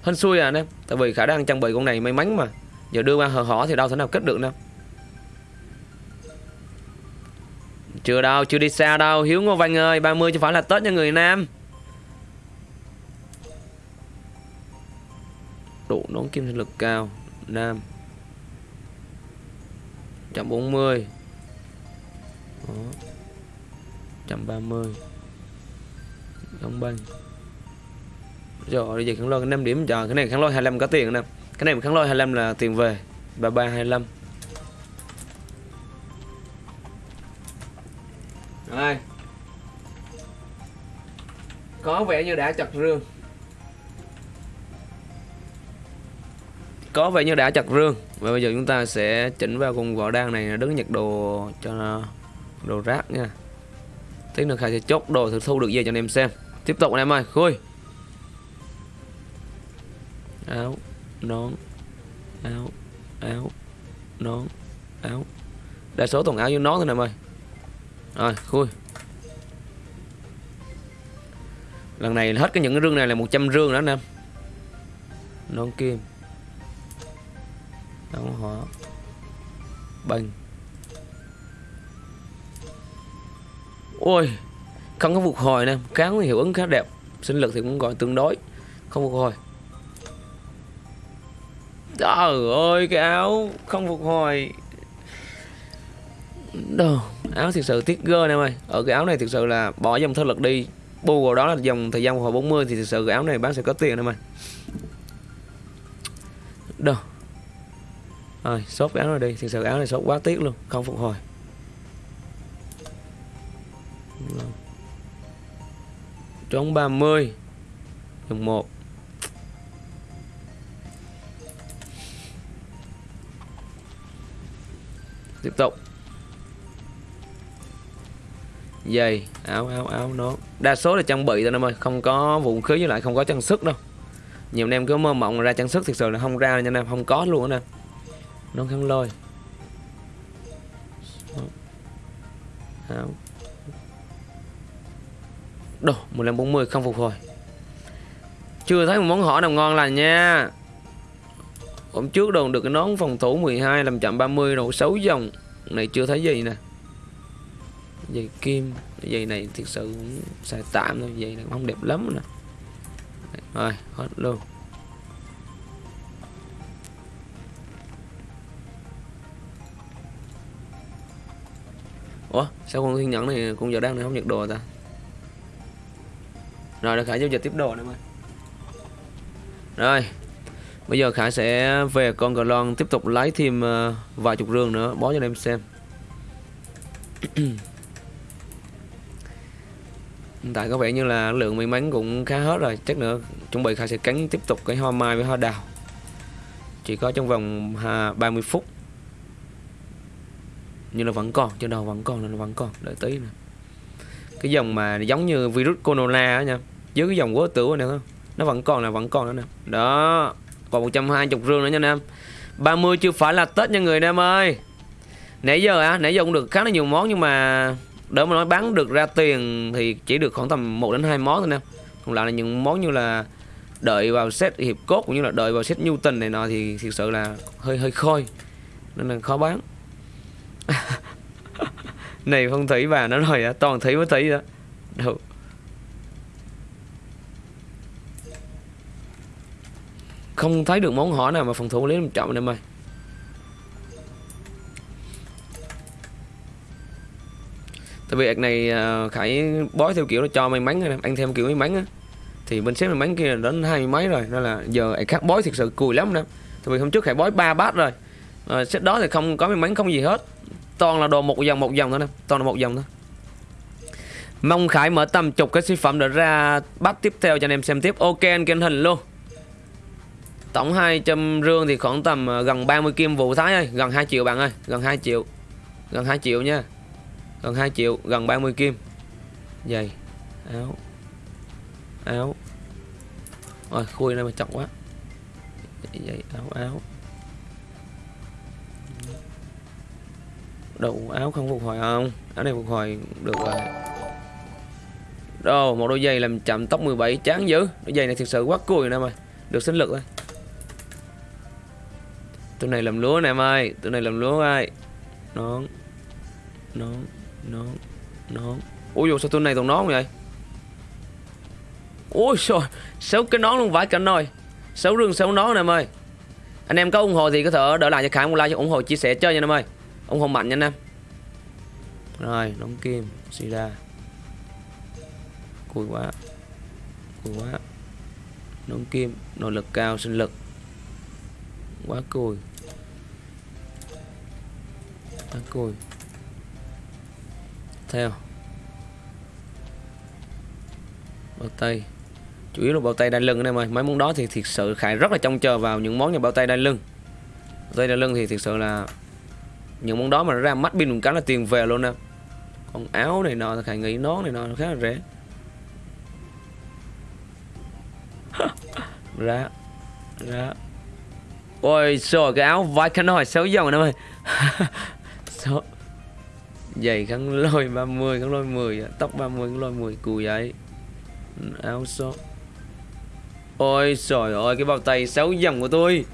Hên xui à anh em. Tại vì khả năng trang bị con này may mắn mà. Giờ đưa qua hờ hỏ thì đâu thể nào kết được đâu. Chưa đâu, chưa đi xa đâu. Hiếu ngô văn ơi 30 chứ phải là tết cho người nam độ nón kim sinh lực cao, nam. 140 Đó. 130 Đóng banh rồi bây giờ kháng lôi 5 điểm chờ Cái này kháng lôi 25 có tiền nè. Cái này kháng lôi 25 là tiền về 3325 Rồi. Có vẻ như đã chặt rương. Có vẻ như đã chặt rương. Và bây giờ chúng ta sẽ chỉnh vào cùng vỏ đan này đứng nhặt đồ cho đồ rác nha. Tí nữa Khai sẽ chốt đồ thử thu được về cho anh em xem. Tiếp tục anh em ơi, khui. Áo, nón, áo áo, nón, áo. Đa số toàn áo với nón thôi em ơi. Rồi, khui. Lần này hết cái những cái rương này là 100 rương đó anh em. Nón kim, áo hỏa bình ôi, không có phục hồi nè kháng hiệu ứng khá đẹp. Sinh lực thì cũng gọi tương đối, không phục hồi trời ơi cái áo không phục hồi. Đồ, áo thực sự tiếc gơ em ơi. Ở cái áo này thực sự là bỏ dòng thơ lực đi. Bù vào đó là dòng thời gian phục hồi 40 thì thực sự cái áo này bán sẽ có tiền em ơi. Đồ. rồi sốt cái áo này đi. Thực sự áo này sốt quá tiếc luôn không phục hồi. Trống 30 dòng 1 tiếp tục. Giày áo áo áo, nó. Đa số là trang bị thôi em ơi. Không có vũ khí với lại không có trang sức đâu. Nhiều anh em cứ mơ mộng ra trang sức thực sự là không ra nha anh em không có luôn nè nó khăn lôi. Áo. Đồ 1540 không phục hồi. Chưa thấy một món hỏi nào ngon lành nha hôm trước đồn được cái nón phòng thủ 12 làm chậm 30 độ 6 dòng này chưa thấy gì nè. Dây kim, dây này thực sự cũng xài tạm thôi, dây này không đẹp lắm nè. Rồi, hết luôn. Ủa, sao con thiên nhẫn này cũng giờ đang này không nhật đồ ta? Rồi, được khả giao dịch tiếp đồ nữa mày. Rồi Bây giờ Khải sẽ về con cờ lon tiếp tục lấy thêm ờ, vài chục rương nữa. Bó cho anh em xem. Hiện tại có vẻ như là lượng may mắn cũng khá hết rồi. Chắc nữa chuẩn bị Khải sẽ cắn tiếp tục cái hoa mai với hoa đào. Chỉ có trong vòng à, 30 phút. Nhưng là vẫn còn, trên đầu vẫn còn là vẫn còn. Đợi tí nè. Cái dòng mà giống như virus corona á nha. Dưới cái dòng quớ tử này không nó vẫn còn là vẫn còn nữa nè. Đó còn 120 rương nữa nha anh em. 30 chưa phải là Tết nha người anh em ơi. Nãy giờ á, nãy giờ cũng được khá là nhiều món nhưng mà Đỡ mà nói bán được ra tiền thì chỉ được khoảng tầm 1 đến 2 món thôi nè Còn lại là những món như là đợi vào set hiệp cốt cũng như là đợi vào set nhu tình này nọ thì thực sự là hơi hơi khôi. Nên là khó bán. Này phong thủy bà nó rồi á toàn thủy mới thủy đó. Đâu. Không thấy được món hỏi nào mà phòng thủ lấy làm trọng em ơi tại vì ạc này à, khải bói theo kiểu là cho may mắn anh thêm kiểu may mắn á. Thì bên xếp may mắn kia đến hai mươi mấy rồi nên là giờ ạc khác bói thực sự cùi lắm nè tại vì hôm trước khải bói ba bát rồi. Ờ, à, xếp đó thì không có may mắn không gì hết. Toàn là đồ một dòng một dòng thôi nè toàn là một dòng thôi. Mong khải mở tầm chục cái sản phẩm để ra bắt tiếp theo cho anh em xem tiếp. Ok anh kênh hình luôn tổng 200 rương thì khoảng tầm ờ, gần 30 kim vụ thái ơi gần 2 triệu bạn ơi gần 2 triệu gần 2 triệu nha gần 2 triệu gần 30 kim. Giày áo áo. Rồi khui này mà chọc quá. Giày áo áo. Đồ áo không phục hồi không? Áo này phục hồi được rồi. Đồ, một đôi giày làm chậm tóc 17 chán dữ. Đôi giày này thực sự quá cùi nè em Được sinh lực thôi Tụi này làm lúa nè em ơi. Tụi này làm lúa ơi. Nón Nón Nón Nón. Ui dồi sao tụi này toàn nón vậy? Ui trời Xấu cái nón luôn vãi cả nồi. Xấu rương xấu nón nè em ơi. Anh em có ủng hộ thì có thể đỡ lại cho Khải một like cho ủng hộ chia sẻ chơi nha em ơi. Ủng hộ mạnh nha anh em. Rồi, nón kim sida cùi quá cùi quá. Nón kim, nội lực cao, sinh lực. Quá cùi ta cùi theo bao tay. Chủ yếu là bao tay đai lưng anh em ơi. Mấy món đó thì thiệt sự khải rất là trông chờ vào những món như bao tay đai lưng. Bao tay đai lưng thì thiệt sự là những món đó mà nó ra mắt pin một cá là tiền về luôn nè. Còn áo này nọ thì nghĩ nón này nọ nó khá là rẻ. Ra ra. Ôi, trời, cái áo vai khăn hỏi xấu dòng nè ơi. số giày khăn lôi 30 khăn lôi 10 tóc 30 khăn lôi 10 cùi vậy áo số ôi trời ơi, cái bao tay xấu dầm của tôi.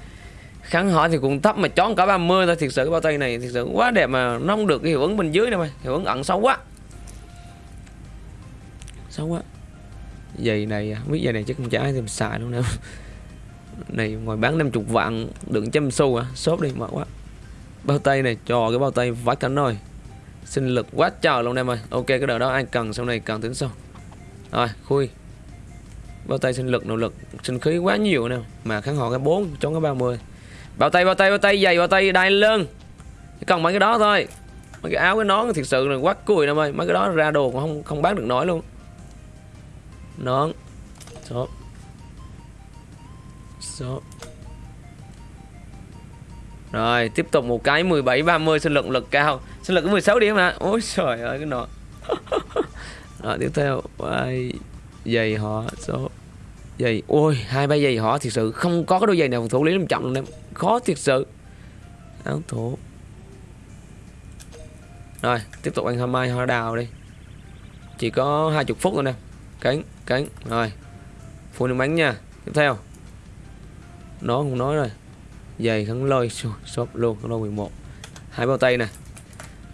Kháng hỏi thì cũng thấp mà chón cả 30 thôi, thiệt sự cái bao tay này thiệt sự quá đẹp mà nó không được cái hiệu ứng bên dưới đâu mày, hiệu ứng ẩn xấu quá. Xấu quá. Giày này, không biết giày này chắc không trả thêm xài luôn nè này ngoài bán 50 vạn, đựng trăm xu à shop đi, mệt quá bao tay này, cho cái bao tay vắt cánh rồi sinh lực quá trời luôn em ơi. Ok, cái đợt đó ai cần, sau này cần tính sau. Rồi, khui. Bao tay sinh lực nỗ lực, sinh khí quá nhiều nè. Mà kháng họ cái 4 chống cái 30 bao tay bao tay bao tay dày bao tay, đai lưng. Chỉ cần mấy cái đó thôi. Mấy cái áo cái nón thiệt sự là quá cùi em ơi. Mấy cái đó ra đồ cũng không không bán được nổi luôn. Nón. Số. Số rồi, tiếp tục một cái 17 30 sinh lực lực cao. Sinh lực có 16 điểm hả? Ôi trời ơi, cái nọ. Rồi, tiếp theo ai giày họ, số giày. Ôi, hai ba giày họ thiệt sự, không có cái đôi giày nào phòng thủ lý làm chậm luôn em. Khó thiệt sự. Áo thủ rồi, tiếp tục anh hôm mai hoa đào đi. Chỉ có hai chục phút thôi nè. Cánh cánh. Rồi phun nước bánh nha. Tiếp theo. Nó không nói rồi giày khăn lôi shop luôn khăn lôi 11 hai bao tay nè.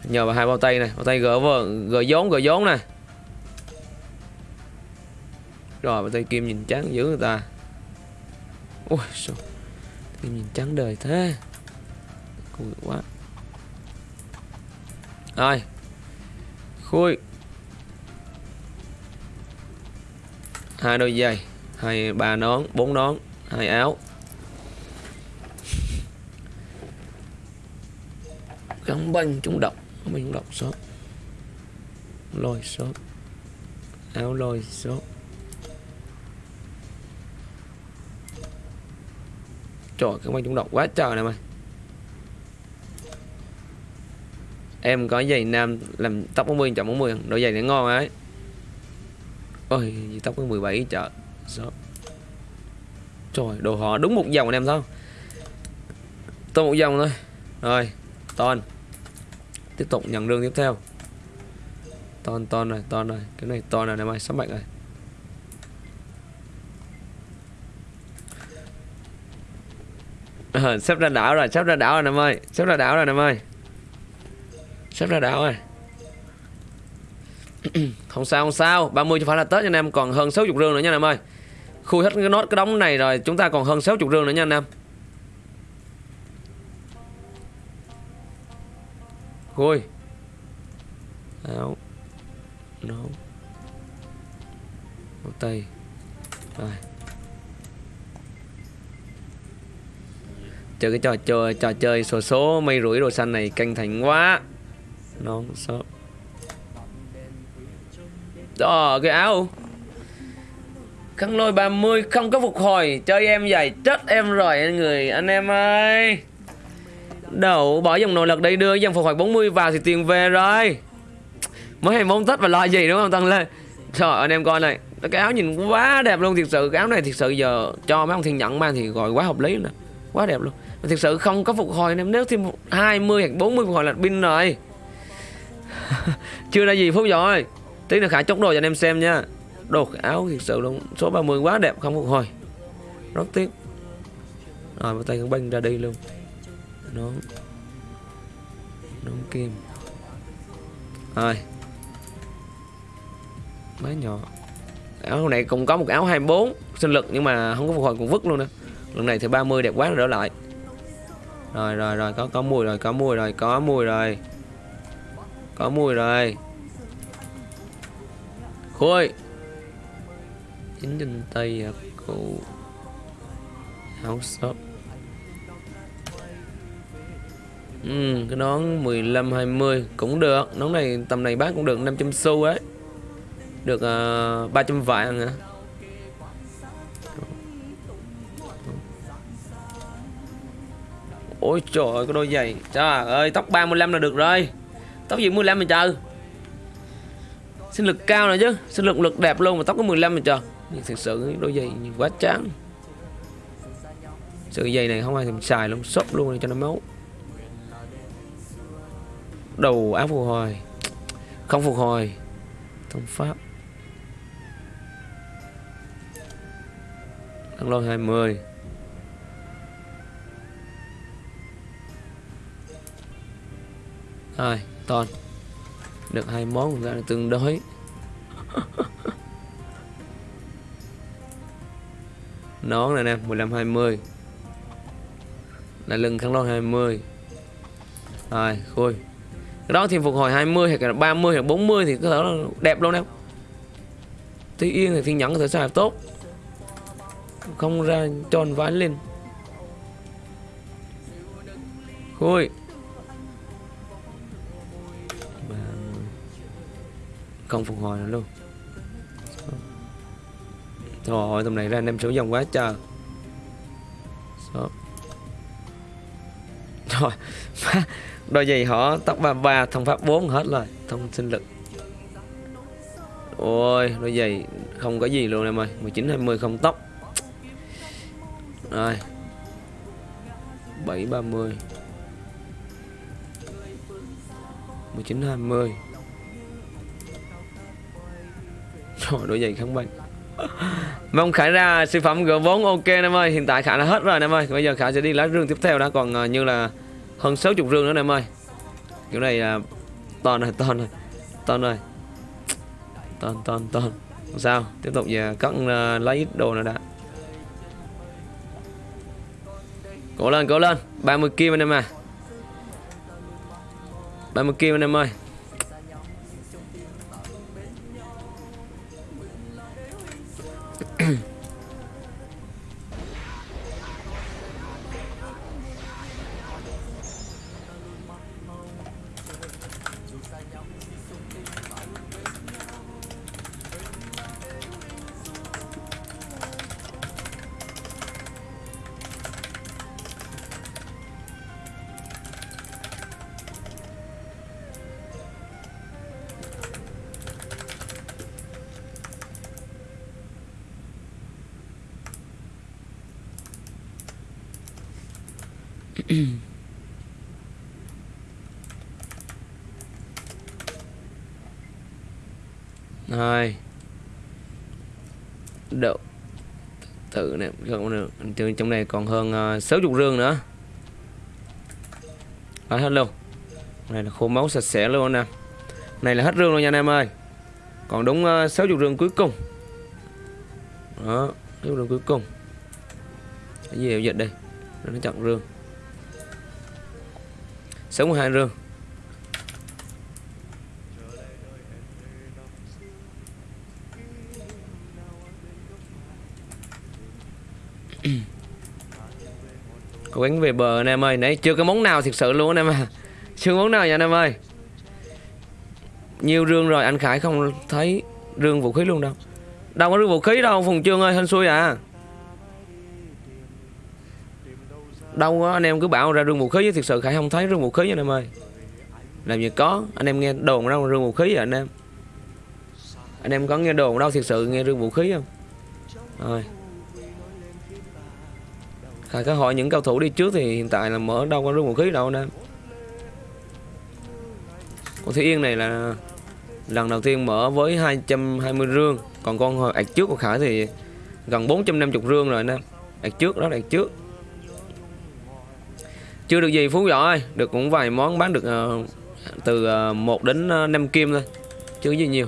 Nhờ vào hai bao tay này bao tay gỡ vờ gỡ vốn gỡ vốn này rồi, bao tay kim nhìn trắng dữ người ta. Ui sao kim nhìn trắng đời thế. Cùi quá. Rồi. Khui. Hai đôi giày. Hai ba nón, bốn nón, hai áo. Gắn banh trúng động mình banh trúng độc shop. Lôi shop. Áo lôi shop. Trời gắn banh trúng động quá trời này mày. Em có giày nam làm tóc 40 chọn 40 đôi giày này ngon ấy. Ôi tóc có 17 chợ shop. Trời, đồ họ đúng một dòng anh em sao tôi một dòng thôi. Rồi, ton tiếp tục nhận rương tiếp theo. Ton ton này ton này. Cái này ton này em mày sắp mạnh rồi à, sắp ra đảo rồi sắp ra đảo rồi nè ơi. Sắp ra đảo rồi nè ơi. Sắp ra đảo rồi. Không sao không sao. 30 cho phải là Tết anh em. Còn hơn 60 rương nữa nha anh em ơi. Khui hết cái nốt cái đống này rồi chúng ta còn hơn 60 rương nữa nha anh Khôi. Áo. Nấu áo tay. Rồi. Chơi cái trò chơi trò chơi số số, mây rủi đồ xanh này canh thành quá. Nó shop đó, cái áo. Khăn lôi 30 không có phục hồi. Chơi em vậy chết em rồi, anh người, anh em ơi. Đậu, bỏ dòng nội lực đây đưa dòng phục hồi 40 vào thì tiền về rồi. Mới hay mong Tết và lo gì, đúng không Tăng lên Trời anh em coi này, Cái áo nhìn quá đẹp luôn, thiệt sự, Cái áo này thiệt sự giờ cho mấy ông thiên nhận mang thì gọi quá hợp lý nè, Quá đẹp luôn. Mà Thiệt sự không có phục hồi em, Nếu thêm 20 hoặc 40 phục hồi là pin rồi. Chưa ra gì phút rồi. Tí nữa Khải chốt đồ cho anh em xem nha. Đồ cái áo thiệt sự luôn, Số 30 quá đẹp, không phục hồi. Rất tiếc. Rồi một tay con banh ra đi luôn nón nón kim. Rồi máy nhỏ. Áo này cũng có một áo 24 sinh lực nhưng mà không có phục hồi cũng vứt luôn nè. Lần này thì 30 đẹp quá rồi đỡ lại. Rồi rồi rồi, có có mùi rồi, có mùi rồi, có mùi rồi. Có mùi rồi. Khui chính trên tay à, cụ áo shop. Ừ, cái nón 15 20 cũng được. Nón này tầm này bán cũng được 500 xu ấy. Được à, uh, 300 vạn hả? Ôi trời ơi cái đôi giày. Trời ơi tóc 35 là được rồi. Tóc gì 15 mà trời. Sinh lực cao nữa chứ. Sinh lực lực đẹp luôn mà tóc có 15 mà trời. Nhưng thực sự đôi giày quá chán. Sự giày này không ai thèm xài luôn, sốc luôn cho nó máu đầu áo phục hồi. Không phục hồi, thông pháp. Thăng lôi 20 rồi toàn được hai món ra tương đối. Nón này nè 15 20 là lưng khăn lôi 20 rồi, khui cái đó thì phục hồi 20 hay là 30 hay 40 thì có thể là đẹp luôn em. Tuy yên thì thiên nhẫn có thể xài tốt. Không ra tròn vãi lên. Khui. Không phục hồi nữa luôn. Trời ơi tầm này ra anh em sử dụng quá trời. Số. Rồi Đôi giày họ tóc ba ba thông pháp 4 hết rồi Thông sinh lực. Ôi đôi giày không có gì luôn em ơi 19 20 không tóc. Rồi. 7 30 19 20 Rồi đôi giày không bệnh. Mong Khải ra siêu phẩm G4 ok em ơi Hiện tại Khải đã hết rồi em ơi. Bây giờ Khải sẽ đi lá rương tiếp theo đã Còn uh, như là hơn 60 rương nữa em ơi. Kiểu này à, uh, to này to này To này Ton ton ton Không sao Tiếp tục về cắt uh, à, lấy ít đồ nữa đã. Cố lên cố lên. 30 kim anh em à 30 kim anh em ơi. Rồi. Đậu. Tự này không được Trong trong này còn hơn ờ, uh, 60 rương nữa. Đó, hết luôn. Này là khô máu sạch sẽ luôn nè. Này là hết rương luôn nha anh em ơi. Còn đúng ờ, uh, 60 rương cuối cùng. Đó 60 rương cuối cùng. Cái gì dịch đây? Nó chặn rương. 62 rương. Cố gắng về bờ anh em ơi Nãy chưa có món nào thực sự luôn anh em à Chưa món nào nha anh em ơi. Nhiều rương rồi anh Khải không thấy rương vũ khí luôn đâu. Đâu có rương vũ khí đâu Phùng Trương ơi hên xui à Đâu có anh em cứ bảo ra rương vũ khí Thực sự Khải không thấy rương vũ khí anh em ơi. Làm gì có, Anh em nghe đồn đâu rương vũ khí à anh em. Anh em có nghe đồn đâu thực sự nghe rương vũ khí không? Rồi. Khải có hỏi những cầu thủ đi trước thì hiện tại là mở đâu có rương vũ khí đâu, anh em. Con Thủy Yên này là lần đầu tiên mở với 220 rương, Còn con hồi ạt trước của Khải thì gần 450 rương rồi, anh em. Ạt trước, đó là ạt trước chưa được gì Phú Võ ơi Được cũng vài món bán được uh, từ ờ, uh, 1 đến ờ, uh, 5 kim thôi chứ gì nhiều.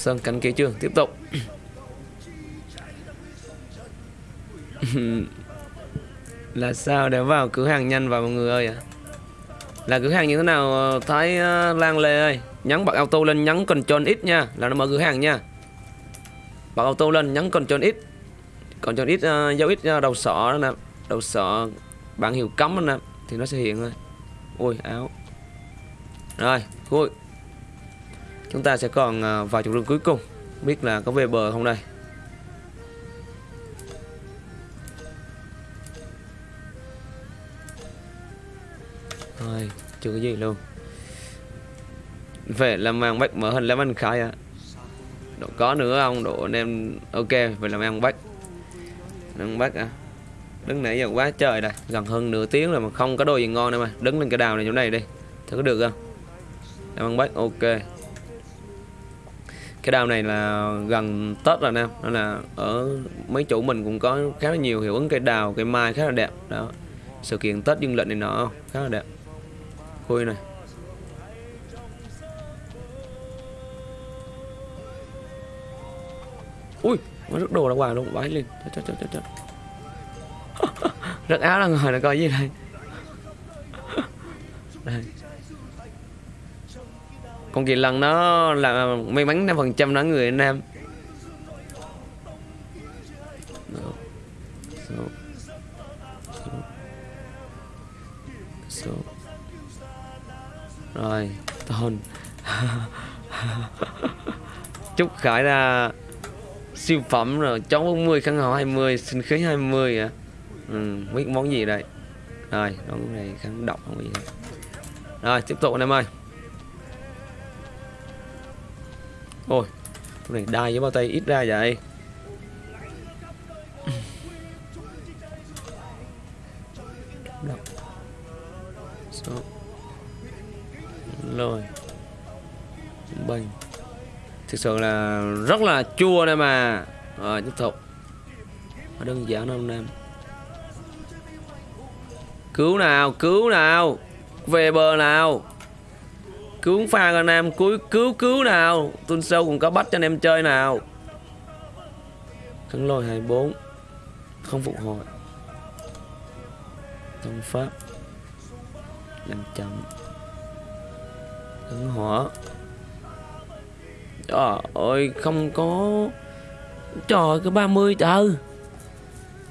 Hồ Sơn cánh kế chưa? Tiếp tục. Là sao để vào cửa hàng nhanh vào mọi người ơi à? Là cửa hàng như thế nào ờ, Thái ờ, Lan Lê ơi? Nhấn bật auto lên nhấn Ctrl X nha. Là nó mở cửa hàng nha. Bật auto lên nhấn Ctrl X. Ctrl X uh, dấu X đầu sọ đó nè. Đầu sọ bạn hiệu cấm đó nè. Thì nó sẽ hiện thôi. Ui áo. Rồi khui. Chúng ta sẽ còn vào vài chục cuối cùng. Biết là có về bờ không đây? Thôi, chưa có gì luôn. Về làm mang bách mở hình làm anh khai à Độ có nữa không? Độ anh em, ok, về làm ăn bách ăn bách à. Đứng nãy giờ quá trời đây. Gần hơn nửa tiếng rồi mà không có đồ gì ngon đâu mà. Đứng lên cái đào này chỗ này đi. Thử có được không? Làm ăn bách ok. Cái đào này là gần Tết rồi nè, Nên là ở mấy chủ mình cũng có khá là nhiều hiệu ứng cây đào, Cây mai khá là đẹp. Đó, Sự kiện Tết dương lịch này nọ, Khá là đẹp. Khui này. Ui Nó rất đồ ra ngoài luôn Vãi lên Chết chết chết chết Rất áo là người là coi gì đây Đây. Con kỳ lần nó là may mắn 5% nó người anh em. Số. Rồi Tôn. Chúc Khải ra siêu phẩm rồi chó 40 khăn hậu 20 sinh khí 20 à ừ, biết món gì đây? Rồi món này khăn độc không gì hết rồi tiếp tục anh em ơi. Ôi, Con này đai với bao tay ít ra vậy. Số. Rồi bình thực sự là rất là chua đây mà. Rồi, tiếp tục. Đơn giản đâu em cứu nào cứu nào. Về bờ nào cứu pha anh em cứu cứu cứu nào. Tuần sâu cũng có bắt cho anh em chơi nào. Khấn lôi 24 không phục hồi. Thông pháp. Làm chậm. Khấn hỏa. Trời ơi, không có. Trời có 30 trời.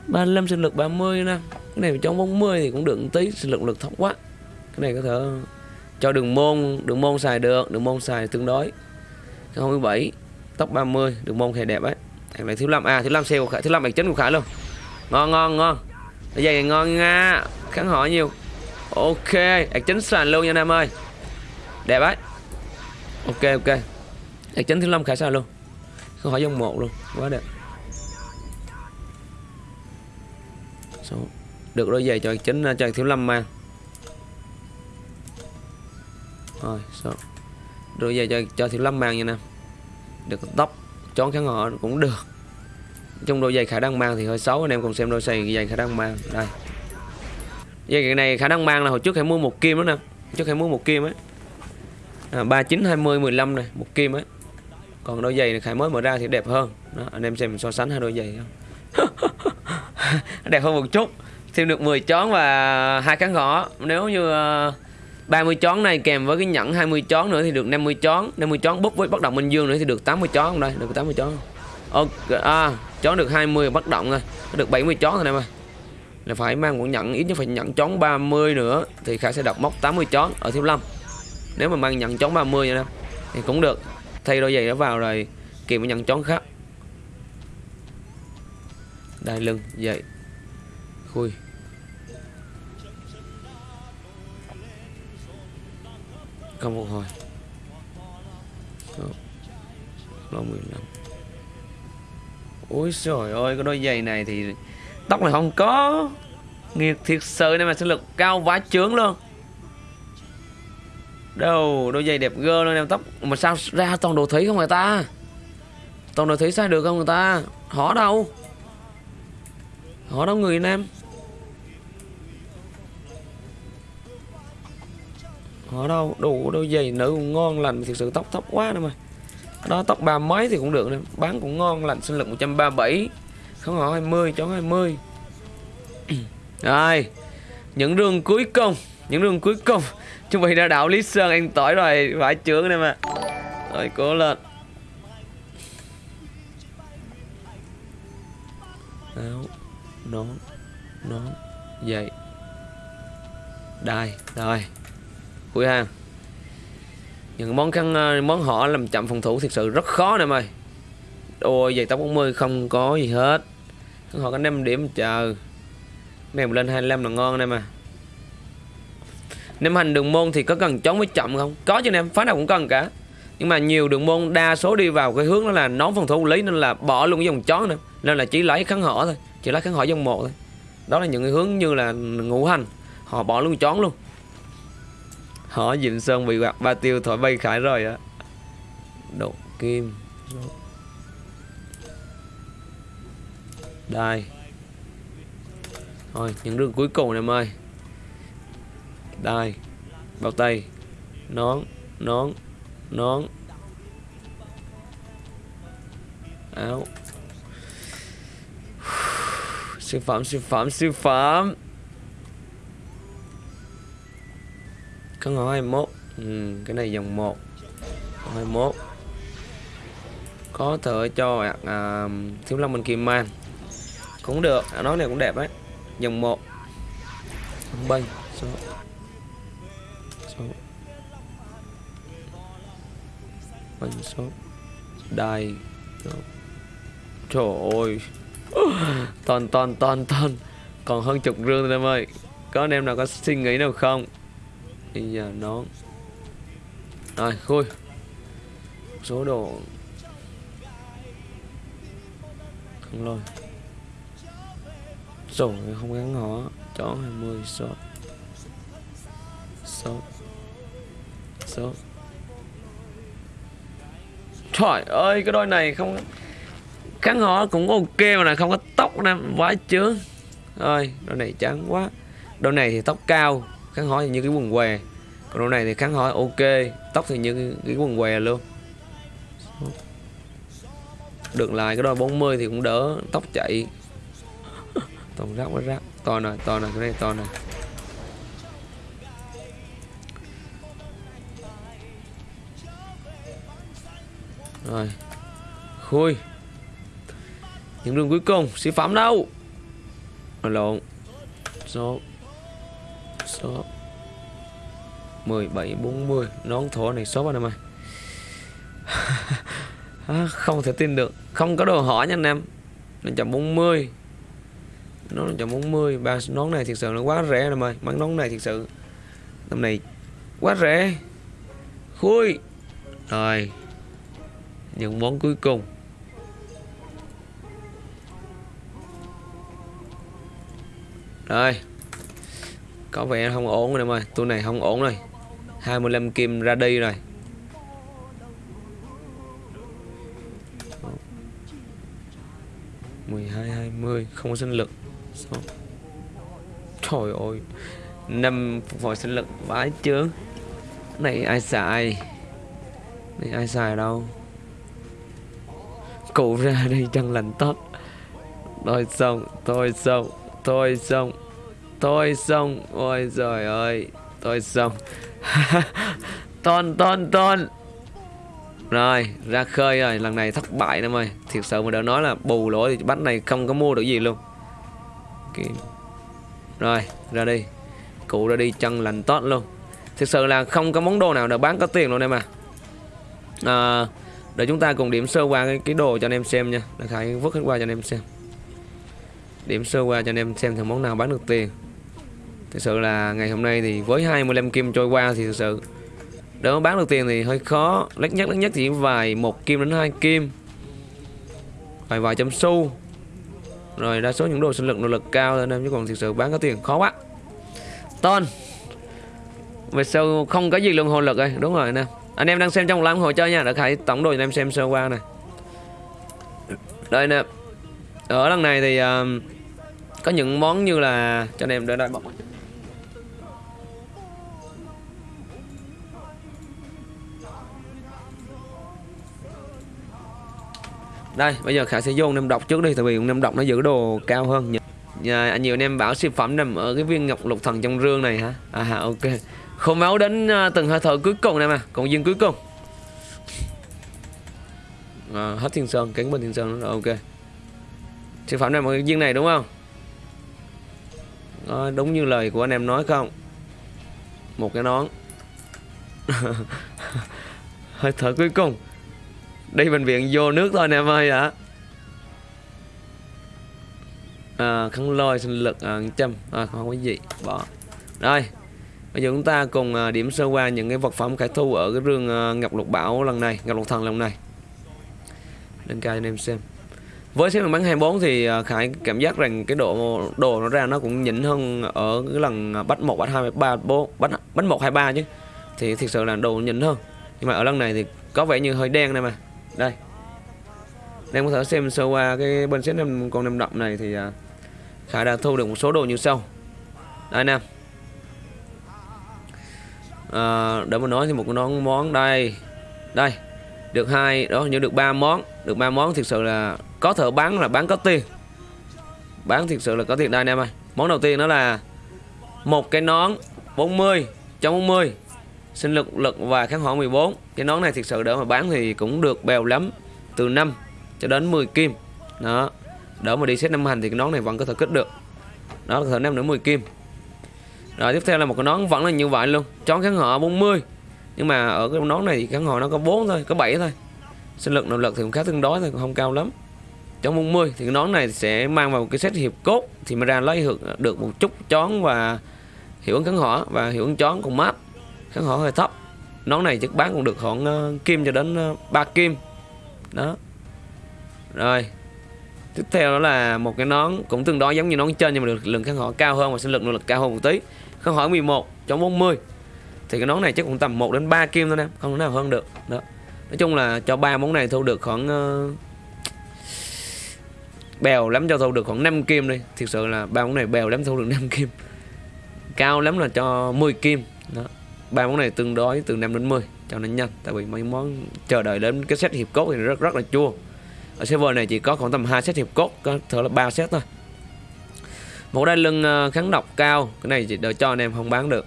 35 sinh lực 30 nè. Cái này trong 40 thì cũng được một tí. Sinh lực lực thấp quá. Cái này có thể cho đường môn Đường môn xài được, Đường môn xài tương đối. Cái 27 Tóc 30 Đường môn khá đẹp ấy. Thằng này thiếu 5 À thiếu 5 xe của Khải, Thiếu 5 bạch chính của Khải luôn. Ngon ngon ngon. Bây dây này ngon nha Kháng hỏi nhiều. Ok bạch chính sàn luôn nha nam ơi. Đẹp ấy. Ok ok. Bạch chấn thứ năm khải sao luôn. Không hỏi dòng một luôn, Quá đẹp. Được đôi giày cho chính à, cho thiếu lâm mang. Rồi số. rồi giờ cho, cho thiếu lâm mang nha nè. Được tóc Chón kháng họ cũng được. Trong đôi giày khả năng mang thì hơi xấu Anh em cùng xem đôi giày giày khả năng mang. Đây. Dây này khả năng mang là hồi trước hãy mua một kim đó nè. Trước hãy mua một kim ấy. À, 39, 20, 15 này Một kim ấy. Còn đôi giày này Khải mới mở ra thì đẹp hơn. Đó, anh em xem so sánh hai đôi giày không đẹp hơn một chút. Thêm được 10 chón và hai cán gõ nếu như uh, 30 chón này kèm với cái nhẫn 20 chón nữa thì được 50 chón. 50 chón bút với bất động minh dương nữa thì được 80 chón không đây được 80 chón. Ok à chón được 20 bất động rồi. Được 70 chón rồi em ơi là phải mang một nhận ít nhất phải nhận chón 30 nữa thì khả sẽ đọc móc 80 chón ở thiếu lâm. Nếu mà mang nhận chón 30 nha em thì cũng được. Thay đôi giày nó vào rồi kèm với nhận chón khác. Đai lưng dậy khui không phục hồi lô 15 ôi trời ơi, cái đôi giày này thì tóc này không có. Nghiệt thiệt sự nên mà sinh lực cao quá chướng luôn. Đâu, đôi giày đẹp gơ luôn, em tóc. Mà sao ra toàn đồ thủy không người ta? Toàn đồ thủy sai được không người ta? Họ đâu? Họ đâu người nam họ đâu, đủ đôi giày nữ cũng ngon lành thực sự tóc thấp quá đâu mà. Đó tóc ba mấy thì cũng được nè, bán cũng ngon lành, sinh lực 137 không họ 20 chó 20 rồi, những đường cuối cùng, những đường cuối cùng. Chuẩn bị ra đảo lý sơn anh tỏi rồi, phải trưởng này mà. Rồi, cố lên. Áo, nón nón dậy đai rồi cuối hàng những món khăn ờ, món họ làm chậm phòng thủ thực sự rất khó nè mày. Ôi, giày tóc 40 không có gì hết. Họ có 5 điểm chờ. Mèo lên 25 là ngon nè mà nếu hành đường môn thì có cần chống với chậm không? Có chứ em phá nào cũng cần cả. Nhưng mà nhiều đường môn đa số đi vào cái hướng đó là nón phòng thủ lý nên là bỏ luôn cái dòng chó nữa nên là chỉ lấy kháng họ thôi, chỉ lấy kháng họ dòng một thôi. Đó là những cái hướng như là ngũ hành. Họ bỏ luôn chón luôn họ dịnh sơn bị quạt ba tiêu thổi bay khải rồi á. Độ kim. Đây. Thôi, những đường cuối cùng em ơi. Đây. Bao tay. Nón nón nón. Áo. Siêu phẩm siêu phẩm siêu phẩm. Có ngõ 21 ừ, cái này dòng 1 21 có thể cho à, thiếu long bên kim man cũng được à, nói này cũng đẹp đấy dòng 1 bay số. Số. Banh số. Đài trời ơi. Toàn toàn toàn toàn. Còn hơn chục rương thôi em ơi. Có anh em nào có suy nghĩ nào không? Bây giờ nó rồi, khui. Số đồ không lôi. Rồi không gắn họ chó 20 số số số trời ơi, cái đôi này không gắn họ cũng ok mà là không có tóc nè quá chướng. Rồi, đôi này trắng quá. Đôi này thì tóc cao kháng hói như cái quần què. Còn đồ này thì kháng hói ok tóc thì như cái, cái quần què luôn. Được lại cái đôi 40 thì cũng đỡ tóc chạy. Toàn rác quá rác. To này to này cái này to này rồi. Khui. Những đường cuối cùng sĩ phẩm đâu? À, lộn. Số số. 1740 nón thổ này số anh em ơi à, không thể tin được. Không có đồ hỏi nha anh em. Nó chậm 40 nó chậm 40 ba nón này thực sự nó quá rẻ em ơi bán nón này thực sự. Năm này quá rẻ. Khui. Rồi. Những món cuối cùng. Rồi có vẻ không ổn rồi em ơi. Tôi này không ổn rồi. 25 kim ra đi rồi. mười hai hai mươi, không có sinh lực. Trời ơi, năm phục hồi sinh lực vãi chướng này ai xài? Này ai xài đâu? Cụ ra đây chân lành tốt tôi xong tôi xong tôi xong tôi xong. Ôi giời ơi tôi xong. Ton ton ton. Rồi ra khơi rồi. Lần này thất bại em ơi. Thiệt sự mà đã nói là bù lỗ thì bánh này không có mua được gì luôn. Okay. rồi ra đi. Cụ ra đi chân lành tốt luôn. Thực sự là không có món đồ nào được bán có tiền luôn em à, à để chúng ta cùng điểm sơ qua cái, cái đồ cho anh em xem nha. Để khải vứt hết qua cho anh em xem. Điểm sơ qua cho anh em xem thằng món nào bán được tiền thực sự là ngày hôm nay thì với 25 kim trôi qua thì thực sự để bán được tiền thì hơi khó. Lắc nhất lắc nhất chỉ vài một kim đến hai kim. Vài vài trăm xu. Rồi đa số những đồ sinh lực nỗ lực cao nên em chứ còn thực sự bán có tiền khó quá. Ton về sau không có gì lượng hồn lực rồi. Đúng rồi nè anh em đang xem trong live hồi chơi nha. Đã khải tổng đồ cho anh em xem sơ qua này. Đây nè. Ở lần này thì uh, có những món như là cho anh em đợi đợi bọc. Đây bây giờ khải sẽ vô nem độc trước đi tại vì nem độc nó giữ đồ cao hơn. Nhà anh nhiều anh em bảo siêu phẩm nằm ở cái viên ngọc lục thần trong rương này hả? À ok. Không máu đến à, từng hơi thở cuối cùng này mà còn dương cuối cùng. À, hết thiên sơn cánh bên thiên sơn rồi ok. Siêu phẩm nằm ở cái viên này đúng không? À, đúng như lời của anh em nói không? Một cái nón. Hơi thở cuối cùng đi bệnh viện vô nước thôi nè em ơi ạ. À, khăn lôi sinh lực à, trăm à, không có gì. Bỏ. Rồi bây giờ chúng ta cùng à, điểm sơ qua những cái vật phẩm khải thu ở cái rương à, ngọc lục bảo lần này ngọc lục thần lần này. Lên cao cho anh em xem. Với xếp bắn 24 thì à, Khải cảm giác rằng cái độ đồ nó ra nó cũng nhỉnh hơn ở cái lần à, bắt 1, bắt 2, bắt 3, bố- bắt bắt 1, 2, 3 chứ. Thì thực sự là đồ nhỉnh hơn. Nhưng mà ở lần này thì có vẻ như hơi đen này mà đây. Em có thể xem sơ qua cái bên xếp năm con năm đậm này thì à, Khải đã thu được một số đồ như sau. Đây em. à, để mà nói thì một món món đây. Đây được hai đó như được ba món. Được ba món thực sự là có thể bán là bán có tiền. Bán thực sự là có tiền. Đây anh em ơi. Món đầu tiên đó là một cái nón 40 trong 40 sinh lực lực và kháng hỏa 14 cái nón này thực sự để mà bán thì cũng được bèo lắm từ 5 cho đến 10 kim. Đó đỡ mà đi xét năm hành thì cái nón này vẫn có thể kích được. Đó là thể 5 đến 10 kim. Rồi tiếp theo là một cái nón vẫn là như vậy luôn chón kháng họ 40 nhưng mà ở cái nón này thì kháng họ nó có 4 thôi có 7 thôi. Sinh lực nội lực thì cũng khá tương đối thôi không cao lắm. Chón 40 thì cái nón này sẽ mang vào cái set hiệp cốt thì mới ra lấy được, được một chút chón và hiệu ứng kháng hỏa và hiệu ứng chón cùng map kháng hỏa hơi thấp. Nón này chắc bán cũng được khoảng ờ, kim cho đến ờ, uh, 3 kim. Đó. Rồi. Tiếp theo đó là một cái nón cũng tương đối giống như nón trên nhưng mà được lượng kháng hỏa cao hơn và sinh lực nội lực cao hơn một tí. Kháng hỏa 11 chống 40 thì cái nón này chắc cũng tầm 1 đến 3 kim thôi nè không thể nào hơn được. Đó. Nói chung là cho ba món này thu được khoảng ờ, bèo lắm cho thu được khoảng 5 kim đi. Thực sự là ba món này bèo lắm thu được 5 kim. Cao lắm là cho 10 kim. Đó ba món này tương đối từ 5 đến 10 cho nên nhanh. Tại vì mấy món chờ đợi đến cái set hiệp cốt thì rất rất là chua. Ở server này chỉ có khoảng tầm 2 set hiệp cốt, có thể là 3 set thôi. Một đai lưng ờ, kháng độc cao, cái này chỉ đợi cho anh em không bán được.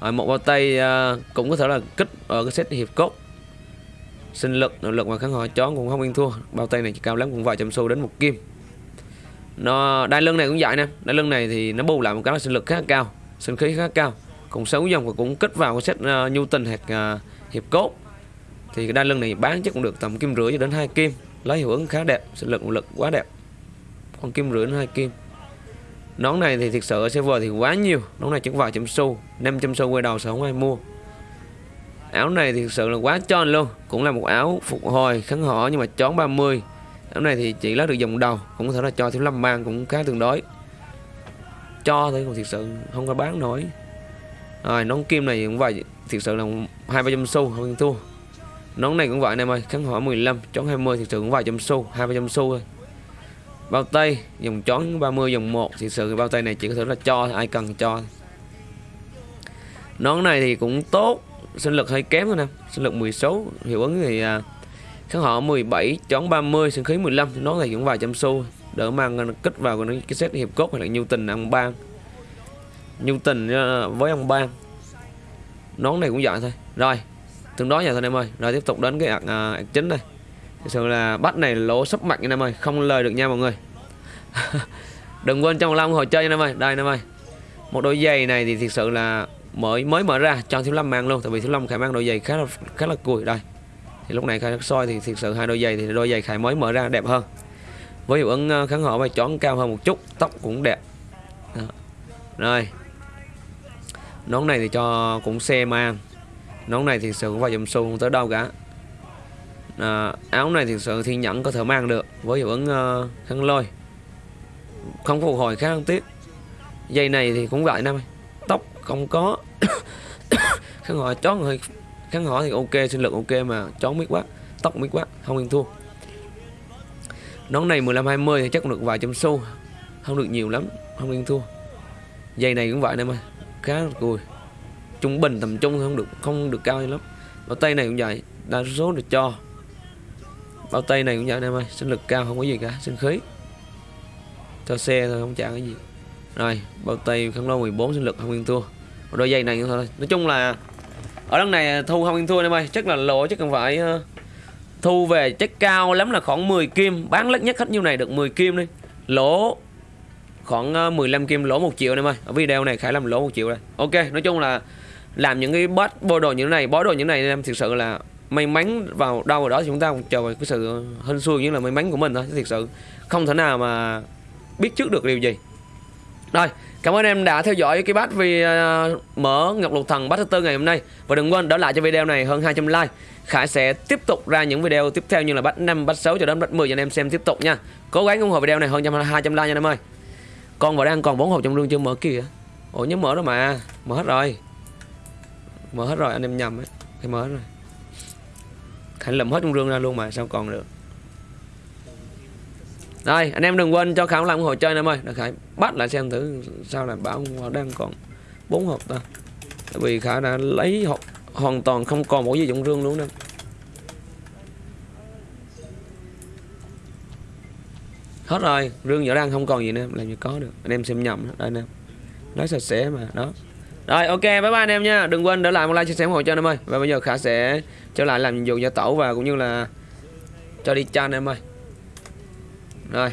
Rồi một bao tay ờ, cũng có thể là kích ở cái set hiệp cốt. Sinh lực, nội lực và kháng hỏa chó cũng không yên thua. Bao tay này chỉ cao lắm cũng vài trăm xu đến một kim. Nó, đai lưng này cũng vậy nè. Đai lưng này thì nó bù lại một cái là sinh lực khá cao, sinh khí khá cao cũng xấu dòng và cũng kích vào cái set uh, nhu tình hoặc uh, hiệp cốt. Thì cái đai lưng này bán chắc cũng được tầm kim rưỡi cho đến hai kim. Lấy hiệu ứng khá đẹp sinh lực lực quá đẹp. Còn kim rưỡi đến hai kim. Nón này thì thực sự ở server thì quá nhiều. Nón này chỉ vài trăm xu 500 xu quay đầu sẽ không ai mua. Áo này thì thực sự là quá tròn luôn. Cũng là một áo phục hồi kháng họ nhưng mà chón 30 áo này thì chỉ lấy được dòng đầu cũng có thể là cho thiếu lâm mang cũng khá tương đối. Cho thôi còn thực sự không có bán nổi rồi, nón kim này cũng vậy. Thực sự là hai ba trăm xu, không thua. Nón này cũng vậy anh em ơi kháng hỏa 15 chón 20 thực sự cũng vài trăm xu, hai ba trăm xu thôi. Bao tay dòng chón 30 dòng 1 thực sự bao tay này chỉ có thể là cho ai cần cho nón này thì cũng tốt, sinh lực hơi kém thôi nè, sinh lực 16 hiệu ứng thì kháng họ 17 chón 30 sinh khí 15 nón này cũng vài trăm xu đỡ mang kích vào cái set hiệp cốt hay là nhu tình ăn ban nhu tình ờ, với ông ban nón này cũng vậy thôi. Rồi tương đối vậy thôi em ơi. Rồi tiếp tục đến cái ạc, à, ạc chính đây. Thực sự là bắt này lỗ sắp mạnh anh em ơi. Không lời được nha mọi người. Đừng quên trong long hồi chơi anh em ơi. Đây anh em ơi. Một đôi giày này thì thực sự là mới mới mở ra cho thiếu lâm mang luôn tại vì thiếu lâm khải mang đôi giày khá là khá là cùi. Đây thì lúc này khai soi thì thực sự hai đôi giày thì đôi giày khải mới mở ra đẹp hơn. Với hiệu ứng ờ, kháng họ và chón cao hơn một chút tóc cũng đẹp. Đó. rồi nón này thì cho cũng xe mang nón này thì sự cũng vài dùm xu không tới đâu cả. À, áo này thì sự thiên nhẫn có thể mang được với hiệu ứng uh, khăn lôi. Không phục hồi khá tiếc dây này thì cũng vậy năm tóc không có. Khăn hỏi chón hơi khăn hỏi thì ok sinh lực ok mà chón biết quá tóc biết quá không yên thua. Nón này 15 20 thì chắc cũng được vài trăm xu. Không được nhiều lắm không yên thua. Dây này cũng vậy nè ơi khá là cùi trung bình tầm trung không được không được cao lắm. Bao tay này cũng vậy đa số được cho. Bao tay này cũng vậy anh em ơi, sinh lực cao không có gì cả, sinh khí. Cho xe thôi, không trả cái gì. Rồi, bao tay khăn lô 14 sinh lực, không yên thua. Đôi giày này thôi. Nói chung là ở đằng này thu không yên thua em ơi. Chắc là lỗ, chắc cần phải ờ, thu về chắc cao lắm là khoảng 10 kim. Bán lắc nhất hết nhiêu này được 10 kim đi. Lỗ khoảng ờ, 15 kim lỗ một triệu anh em ơi. Ở video này khải làm lỗ một triệu đây ok nói chung là làm những cái bot bô đồ như thế này bó đồ như thế này em thực sự là may mắn vào đâu ở đó thì chúng ta chờ cái sự hên xui như là may mắn của mình thôi thực sự không thể nào mà biết trước được điều gì. Rồi Cảm ơn em đã theo dõi cái bát vì uh, ờ, mở Ngọc Lục Thần bát thứ tư ngày hôm nay. Và đừng quên đỡ lại cho video này hơn 200 like. Khải sẽ tiếp tục ra những video tiếp theo như là bắt 5, bắt 6 cho đến bắt 10 cho anh em xem tiếp tục nha. Cố gắng ủng hộ video này hơn 200 like nha anh em ơi. Con vào đang còn bốn hộp trong rương chưa mở kìa. Ủa, nhớ mở đó mà. Mở hết rồi. Mở hết rồi, anh em nhầm ấy. Phải mở hết rồi. Khánh lụm hết trong rương ra luôn mà, sao còn được? Rồi anh em đừng quên cho khảo làm hộ chơi anh em ơi. Để Khải bắt lại xem thử sao là bảo đang còn bốn hộp ta. Tại vì Khải đã lấy hộp hoàn toàn không còn một gì trong rương luôn nè hết rồi rương vỏ đang không còn gì nữa làm gì có được. Anh em xem nhầm đó. anh em, nói sạch sẽ mà đó. Rồi ok bye bye anh em nha. Đừng quên để lại một like chia sẻ ủng hộ cho anh em ơi. Và bây giờ khả sẽ trở lại làm nhiệm vụ gia tẩu và cũng như là cho đi chan em ơi. Rồi.